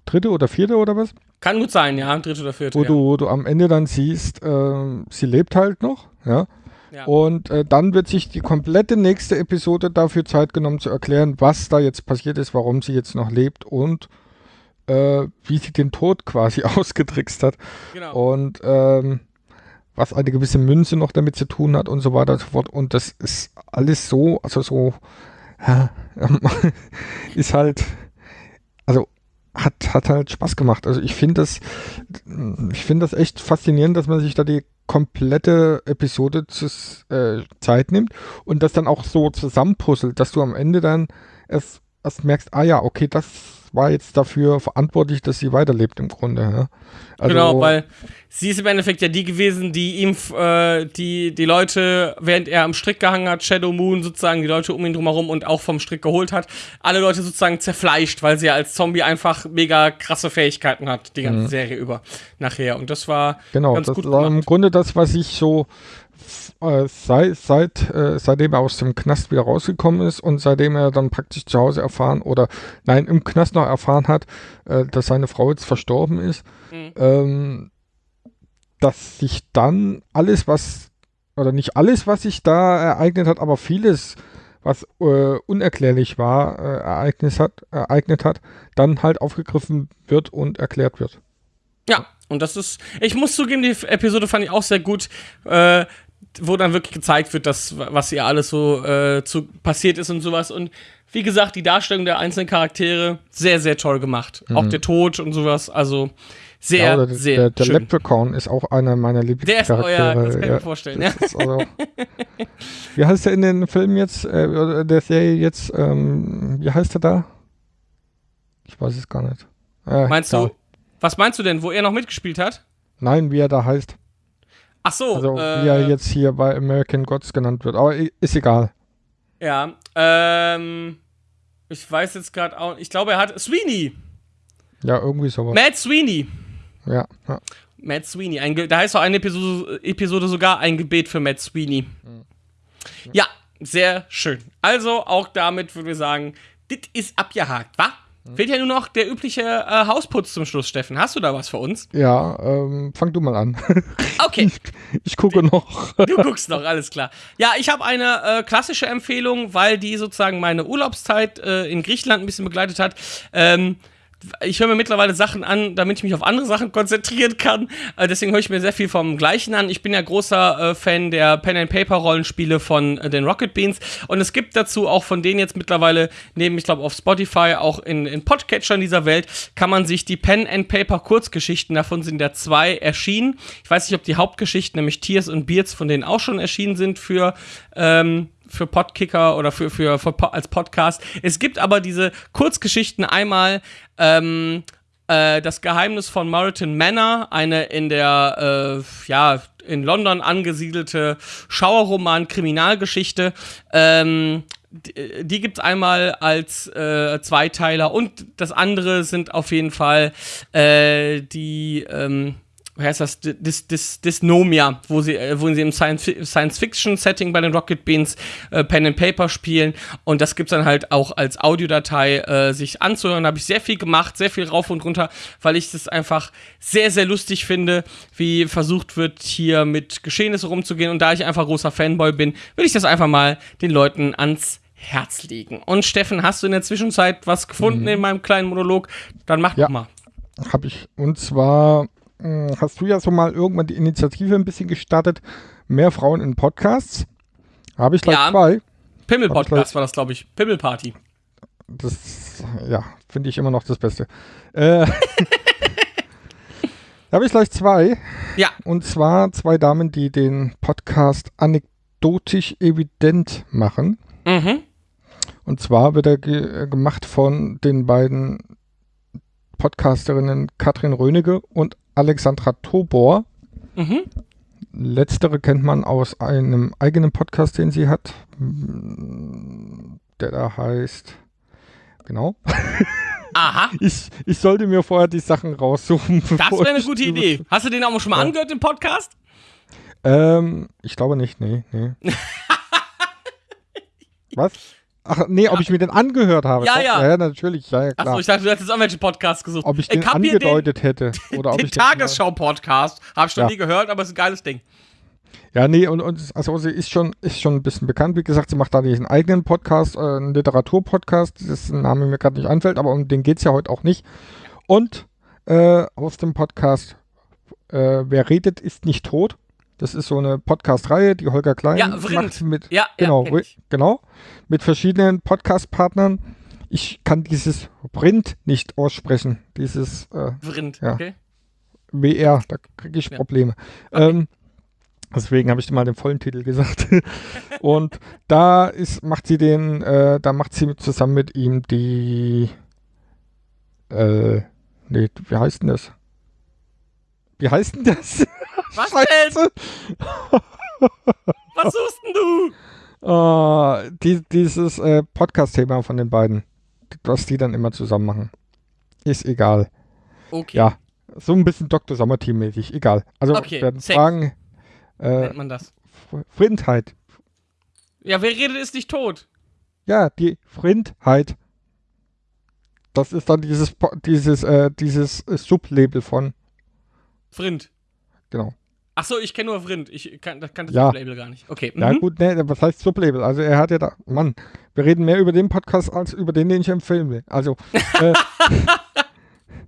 dritte oder vierte oder was? Kann gut sein, ja, dritte oder vierte. Wo, ja. du, wo du am Ende dann siehst, äh, sie lebt halt noch, ja. Ja. Und äh, dann wird sich die komplette nächste Episode dafür Zeit genommen zu erklären, was da jetzt passiert ist, warum sie jetzt noch lebt und äh, wie sie den Tod quasi ausgetrickst hat. genau. Und ähm, was eine gewisse Münze noch damit zu tun hat und so weiter und so fort. Und das ist alles so, also so, ja, ist halt, hat, hat halt Spaß gemacht. Also ich finde das, ich finde das echt faszinierend, dass man sich da die komplette Episode zu, äh, Zeit nimmt und das dann auch so zusammenpuzzelt, dass du am Ende dann erst, erst merkst, ah ja, okay, das war jetzt dafür verantwortlich, dass sie weiterlebt im Grunde. Ja? Also, genau, weil sie ist im Endeffekt ja die gewesen, die ihm, äh, die, die Leute, während er am Strick gehangen hat, Shadow Moon sozusagen, die Leute um ihn drumherum und auch vom Strick geholt hat, alle Leute sozusagen zerfleischt, weil sie ja als Zombie einfach mega krasse Fähigkeiten hat, die ganze Serie über nachher. Und das war Genau, ganz das gut war im gemacht. Grunde das, was ich so äh, seit, seit, äh, seitdem er aus dem Knast wieder rausgekommen ist und seitdem er dann praktisch zu Hause erfahren oder nein, im Knast noch erfahren hat, äh, dass seine Frau jetzt verstorben ist, Mhm. ähm, dass sich dann alles, was, oder nicht alles, was sich da ereignet hat, aber vieles, was äh, unerklärlich war, ereignet, hat, ereignet hat, dann halt aufgegriffen wird und erklärt wird. Ja, und das ist, ich muss zugeben, die Episode fand ich auch sehr gut, äh, wo dann wirklich gezeigt wird, dass, was ihr alles so äh, zu, passiert ist und sowas. Und wie gesagt, die Darstellung der einzelnen Charaktere sehr, sehr toll gemacht. Auch der Tod und sowas, also sehr, Mhm. Ja, der, sehr der, der schön. Leprechaun ist auch einer meiner Der ist, oh Lieblingscharaktere. ja, das kann ich ja. mir vorstellen, ja. Also, wie heißt der in den Filmen jetzt, äh, der Serie jetzt, ähm, wie heißt er da? Ich weiß es gar nicht. Äh, Meinst egal. du, was meinst du denn, wo er noch mitgespielt hat? Nein, wie er da heißt. Ach so, Also äh, wie er jetzt hier bei American Gods genannt wird. Aber ist egal. Ja, ähm, ich weiß jetzt gerade auch, ich glaube, er hat Sweeney. Ja, irgendwie sowas. Matt Sweeney. Ja, ja. Matt Sweeney. Ein da heißt auch eine Episode, Episode sogar ein Gebet für Matt Sweeney. Ja, sehr schön. Also auch damit würde ich sagen, das ist abgehakt, wa? Fehlt ja nur noch der übliche äh, Hausputz zum Schluss, Steffen. Hast du da was für uns? Ja, ähm, fang du mal an. Okay, ich gucke noch. du guckst noch, alles klar. Ja, ich habe eine äh, klassische Empfehlung, weil die sozusagen meine Urlaubszeit äh, in Griechenland ein bisschen begleitet hat. Ähm, ich höre mir mittlerweile Sachen an, damit ich mich auf andere Sachen konzentrieren kann. Äh, deswegen höre ich mir sehr viel vom Gleichen an. Ich bin ja großer äh, Fan der Pen and Paper Rollenspiele von äh, den Rocket Beans und es gibt dazu auch von denen jetzt mittlerweile neben, ich glaube auf Spotify auch in, in Podcatchern dieser Welt kann man sich die Pen and Paper Kurzgeschichten davon sind ja zwei erschienen. Ich weiß nicht, ob die Hauptgeschichten nämlich Tears und Beards von denen auch schon erschienen sind für ähm, für Podkicker oder für, für, für als Podcast. Es gibt aber diese Kurzgeschichten einmal ähm, äh, das Geheimnis von Moriton Manor, eine in der äh, ja in London angesiedelte Schauerroman-Kriminalgeschichte. Ähm, die, die gibt es einmal als äh, Zweiteiler und das andere sind auf jeden Fall äh, die ähm, wie heißt das, Dys, Dys, Dysnomia, wo sie, äh, wo sie im Science- Science-Fiction-Setting bei den Rocket Beans äh, Pen and Paper spielen. Und das gibt's dann halt auch als Audiodatei äh, sich anzuhören. Da habe ich sehr viel gemacht, sehr viel rauf und runter, weil ich das einfach sehr, sehr lustig finde, wie versucht wird, hier mit Geschehnissen rumzugehen. Und da ich einfach großer Fanboy bin, will ich das einfach mal den Leuten ans Herz legen. Und Steffen, hast du in der Zwischenzeit was gefunden in meinem kleinen Monolog? Dann mach Ja. doch mal. Hab ich. Und zwar hast du ja so mal irgendwann die Initiative ein bisschen gestartet. Mehr Frauen in Podcasts. Habe ich gleich Ja. zwei. Pimmel-Podcast war das, glaube ich. Pimmel-Party. Das, ja, finde ich immer noch das Beste. Äh, da habe ich gleich zwei. Ja. Und zwar zwei Damen, die den Podcast anekdotisch evident machen. Mhm. Und zwar wird er ge äh, gemacht von den beiden Podcasterinnen Katrin Rönecke und Alexandra Tobor. Mhm. Letztere kennt man aus einem eigenen Podcast, den sie hat, der da heißt. Genau. Aha, Ich, ich sollte mir vorher die Sachen raussuchen. das wäre eine gute Idee. Hast du den auch schon mal Ja. angehört im Podcast? Ähm, ich glaube nicht, nee, nee. Was? Ach, nee, ob ich mir den angehört habe. Ja, ja. Ja, natürlich, ja, ja, klar. Achso, ich dachte, du hättest irgendwelche Podcasts gesucht. ob ich den hab hier angedeutet hätte. Oder ob den, ich den den- Tagesschau-Podcast. Habe ich noch Ja. nie gehört, aber es ist ein geiles Ding. Ja, nee, und, und also sie ist schon, ist schon ein bisschen bekannt. Wie gesagt, sie macht da diesen eigenen Podcast, äh, einen Literaturpodcast, das ist ein Name mir gerade nicht einfällt, aber um den geht es ja heute auch nicht. Und äh, aus dem Podcast äh, Wer redet, ist nicht tot. Das ist so eine Podcast-Reihe, die Holger Klein Ja, macht mit, Ja, genau, ja, genau, mit verschiedenen Podcast-Partnern. Ich kann dieses Print nicht aussprechen, dieses äh, Vrind, Ja. okay. WR, da kriege ich. Probleme. Ähm, deswegen habe ich mal den vollen Titel gesagt. Und da ist, macht sie den, äh, da macht sie mit, zusammen mit ihm die, äh, nee, wie heißt denn das? Wie heißt denn das? Was denn? Scheiße. Was suchst denn du? Äh, die, dieses äh, Podcast-Thema von den beiden, was die dann immer zusammen machen. Ist egal. Okay, Ja, so ein bisschen Dr. Sommerteam-mäßig, egal. Also Okay, werden safe. Fragen, äh, nennt man das. Frindheit. Ja, wer redet, ist nicht tot. Ja, die Frindheit. Das ist dann dieses, dieses, äh, dieses äh, Sublabel von, Vrind. genau. Achso, ich kenne nur Vrind. Ich kann, das kann das Ja. Label gar nicht. Okay. Ja mhm. gut, ne, was heißt Sublabel? Also er hat ja da, Mann, wir reden mehr über den Podcast als über den, den ich empfehlen will. Also, äh,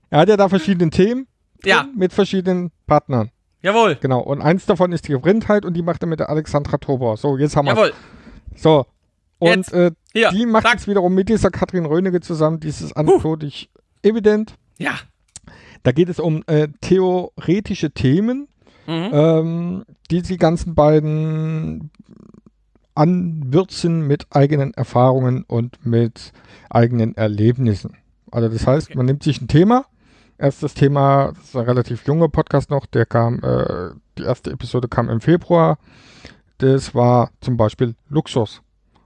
er hat ja da verschiedene Themen Ja, mit verschiedenen Partnern. jawohl. Genau, und eins davon ist die Frindheit und die macht er mit der Alexandra Tobor. So, jetzt haben wir Jawohl. So. Und äh, die macht jetzt wiederum mit dieser Katrin Rönecke zusammen dieses anekdotisch evident. Ja. Da geht es um äh, theoretische Themen, Mhm. ähm, die die ganzen beiden anwürzen mit eigenen Erfahrungen und mit eigenen Erlebnissen. Also das heißt, Okay. man nimmt sich ein Thema. Erst das Thema, das ist ein relativ junger Podcast noch, der kam äh, die erste Episode kam im Februar. Das war zum Beispiel Luxus.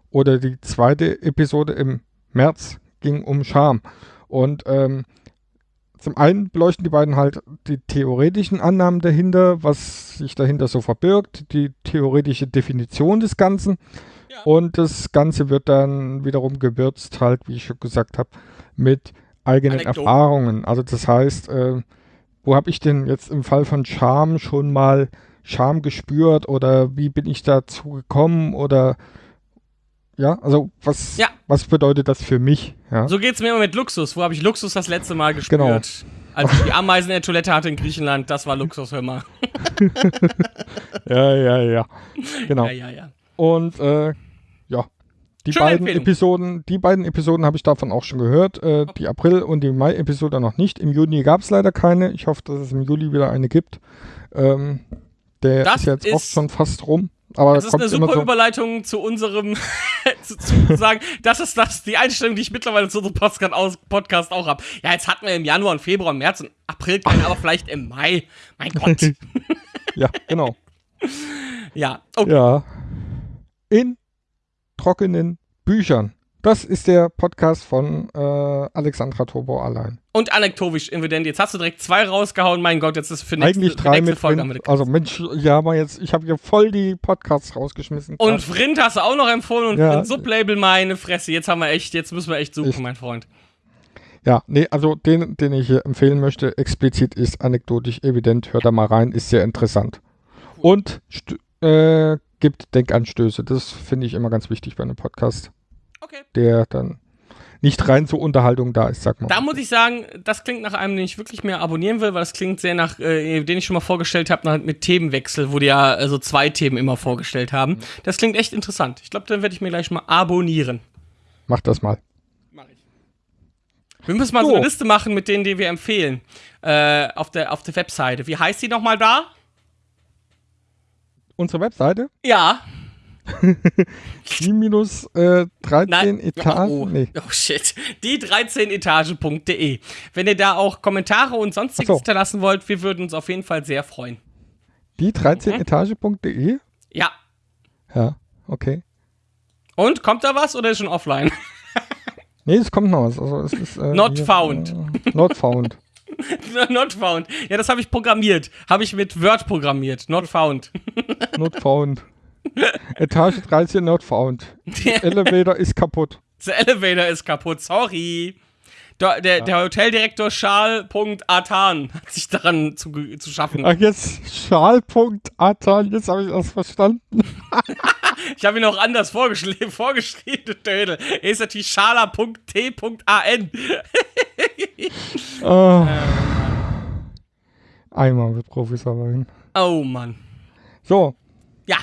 Oder die zweite Episode im März ging um Charme. Und ähm, zum einen beleuchten die beiden halt die theoretischen Annahmen dahinter, was sich dahinter so verbirgt, die theoretische Definition des Ganzen. Ja. Und das Ganze wird dann wiederum gewürzt, halt, wie ich schon gesagt habe, mit eigenen Anekdoten. Erfahrungen. Also das heißt, äh, wo habe ich denn jetzt im Fall von Charme schon mal Charme gespürt oder wie bin ich dazu gekommen oder ja, also was, Ja. was bedeutet das für mich? Ja, So geht's mir immer mit Luxus. Wo habe ich Luxus das letzte Mal gespürt? Genau. Als ich die Ameisen in der Toilette hatte in Griechenland, das war Luxus, hör mal. ja, ja, ja. Genau. Ja, ja, ja. Und äh, ja, die Schöne beiden Empfehlung. Episoden, die beiden Episoden habe ich davon auch schon gehört. Äh, die April- und die Mai-Episode noch nicht. Im Juni gab es leider keine. Ich hoffe, dass es im Juli wieder eine gibt. Ähm, der Das ist jetzt auch ist- schon fast rum. Aber Das ist eine super so. Überleitung zu unserem, zu, zu sagen, das ist das, die Einstellung, die ich mittlerweile zu unserem Podcast, aus, Podcast auch habe. Ja, jetzt hatten wir im Januar und Februar, März und April keinen, aber vielleicht im Mai. Mein Gott. Ja, genau. Ja, okay. Ja. In trockenen Büchern. Das ist der Podcast von äh, Alexandra Turbo allein. Und anekdotisch evident. Jetzt hast du direkt zwei rausgehauen. Mein Gott, jetzt ist für nächste, Eigentlich drei nächste mit Folge eine- Also Mensch, ja, aber jetzt, ich habe hier voll die Podcasts rausgeschmissen. Und Vrind hast du auch noch empfohlen und Ja. Sublabel, meine Fresse. Jetzt haben wir echt, jetzt müssen wir echt suchen, Ich- mein Freund. Ja, nee, also den, den ich hier empfehlen möchte, explizit ist anekdotisch evident. Hört da mal rein, ist sehr interessant. Und äh, gibt Denkanstöße. Das finde ich immer ganz wichtig bei einem Podcast, Okay. der dann nicht rein zur Unterhaltung da ist, sag mal. Da muss ich sagen, das klingt nach einem, den ich wirklich mehr abonnieren will, weil das klingt sehr nach, äh, den ich schon mal vorgestellt habe, mit Themenwechsel, wo die ja äh, so zwei Themen immer vorgestellt haben. Das klingt echt interessant. Ich glaube, dann werde ich mir gleich mal abonnieren. Mach das mal. Mach ich. Wir müssen mal so. So. eine Liste machen mit denen, die wir empfehlen. Äh, auf, der, auf der Webseite. Wie heißt die nochmal da? Unsere Webseite, Ja. die minus äh, 13 Nein. Etagen. Oh. Nee. oh shit. Die 13etage.de. Wenn ihr da auch Kommentare und sonstiges so. hinterlassen wollt, wir würden uns auf jeden Fall sehr freuen. Die 13etage.de? Ja. Ja, okay. Und kommt da was oder ist schon offline? Nee, es kommt noch was. Also es ist, äh, Not hier, found. Äh, not found. Not found. Ja, das habe ich programmiert. Habe ich mit Word programmiert. Not found. Not found. Etage 13 not found. Elevator ist kaputt. The elevator ist kaputt. Sorry. Der, der, der Hoteldirektor Charles.atan hat sich daran zu, zu schaffen. Ach, jetzt Schal.atan, jetzt habe ich das verstanden. Ich habe ihn auch anders vorgeschrieben, vorgeschrieben Dödel. Er ist natürlich schala.t.an. Oh. Einmal mit Profis arbeiten. Oh Mann. So, Ja,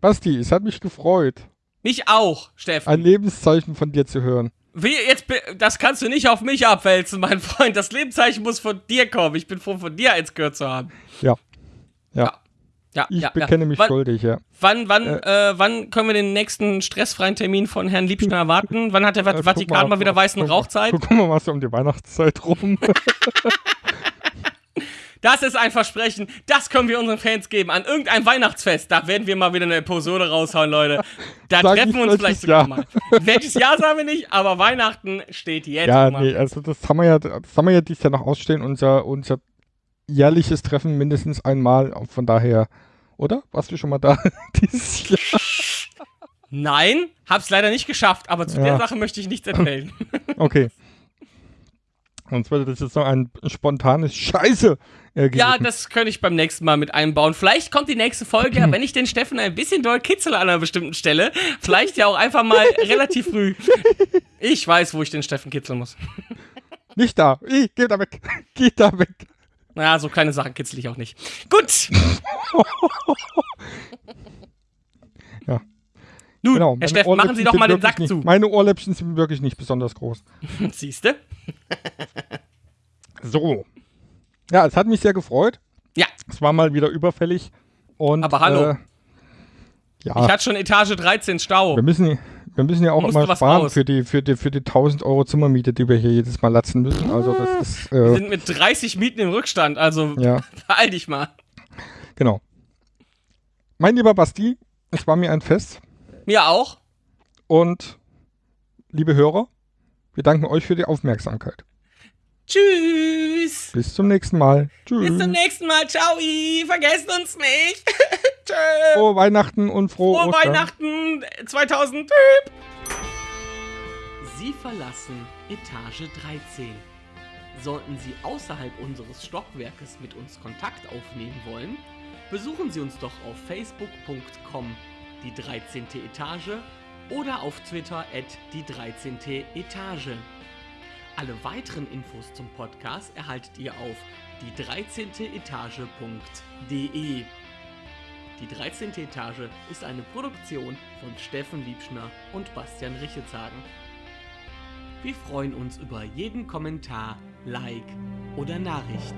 Basti, es hat mich gefreut, mich auch, Steffen. ein Lebenszeichen von dir zu hören. Wie, jetzt, das kannst du nicht auf mich abwälzen, mein Freund. Das Lebenszeichen muss von dir kommen. Ich bin froh, von dir eins gehört zu haben. Ja. Ja. Ja. Ja, Ich ja, bekenne mich wann, schuldig, ja. Wann, wann, äh, wann können wir den nächsten stressfreien Termin von Herrn Liebschner erwarten? Wann hat der Äh, Vatikan mal, wieder weißen guck- Rauchzeit? Guck mal, was um die Weihnachtszeit rum. Das ist ein Versprechen. Das können wir unseren Fans geben. An irgendein Weihnachtsfest. Da werden wir mal wieder eine Episode raushauen, Leute. Da Sag treffen wir uns vielleicht sogar Jahr. mal. Welches Jahr sagen wir nicht, aber Weihnachten steht jetzt. ja, nee, also das haben wir ja, das haben wir ja dieses Jahr noch ausstehen, unser, unser jährliches Treffen mindestens einmal. Von daher, oder? Warst du schon mal da dieses Jahr? Nein, hab's leider nicht geschafft, aber zu Ja. der Sache möchte ich nichts erzählen. Okay. Sonst würde das jetzt noch ein spontanes Scheiße ja, das könnte ich beim nächsten Mal mit einbauen. Vielleicht kommt die nächste Folge, ja, wenn ich den Steffen ein bisschen doll kitzel an einer bestimmten Stelle. Vielleicht ja auch einfach mal relativ früh. Ich weiß, wo ich den Steffen kitzeln muss. Nicht da. Ich, geh da weg. Geh da weg. Naja, so kleine Sachen kitzel ich auch nicht. Gut. Ja. Nun, Genau. Herr Steffen, machen Sie doch mal den Sack wirklich zu. Nicht, meine Ohrläppchen sind wirklich nicht besonders groß. Siehste? So. Ja, es hat mich sehr gefreut. Ja, Es war mal wieder überfällig. Und, Aber hallo. Äh, ja, ich hatte schon Etage 13 Stau. wir müssen, wir müssen ja auch immer sparen raus. für die, für, die, für die 1000 Euro Zimmermiete, die wir hier jedes Mal latzen müssen. Also das ist, Wir äh, sind mit 30 Mieten im Rückstand, also ja. beeil dich mal. Genau. Mein lieber Basti, es war mir ein Fest. Mir auch. Und liebe Hörer, wir danken euch für die Aufmerksamkeit. Tschüss. Bis zum nächsten Mal. Tschüss. Bis zum nächsten Mal. Ciao. Vergesst uns nicht. Tschö. Frohe Weihnachten und frohe, Frohe Ostern. Weihnachten 2000. Sie verlassen Etage 13. Sollten Sie außerhalb unseres Stockwerkes mit uns Kontakt aufnehmen wollen, besuchen Sie uns doch auf facebook.com die 13. Etage oder auf Twitter at die 13. Etage. Alle weiteren Infos zum Podcast erhaltet ihr auf die 13. Etage.de. Die 13. Etage ist eine Produktion von Steffen Liebschner und Bastian Richetzagen. Wir freuen uns über jeden Kommentar, Like oder Nachricht.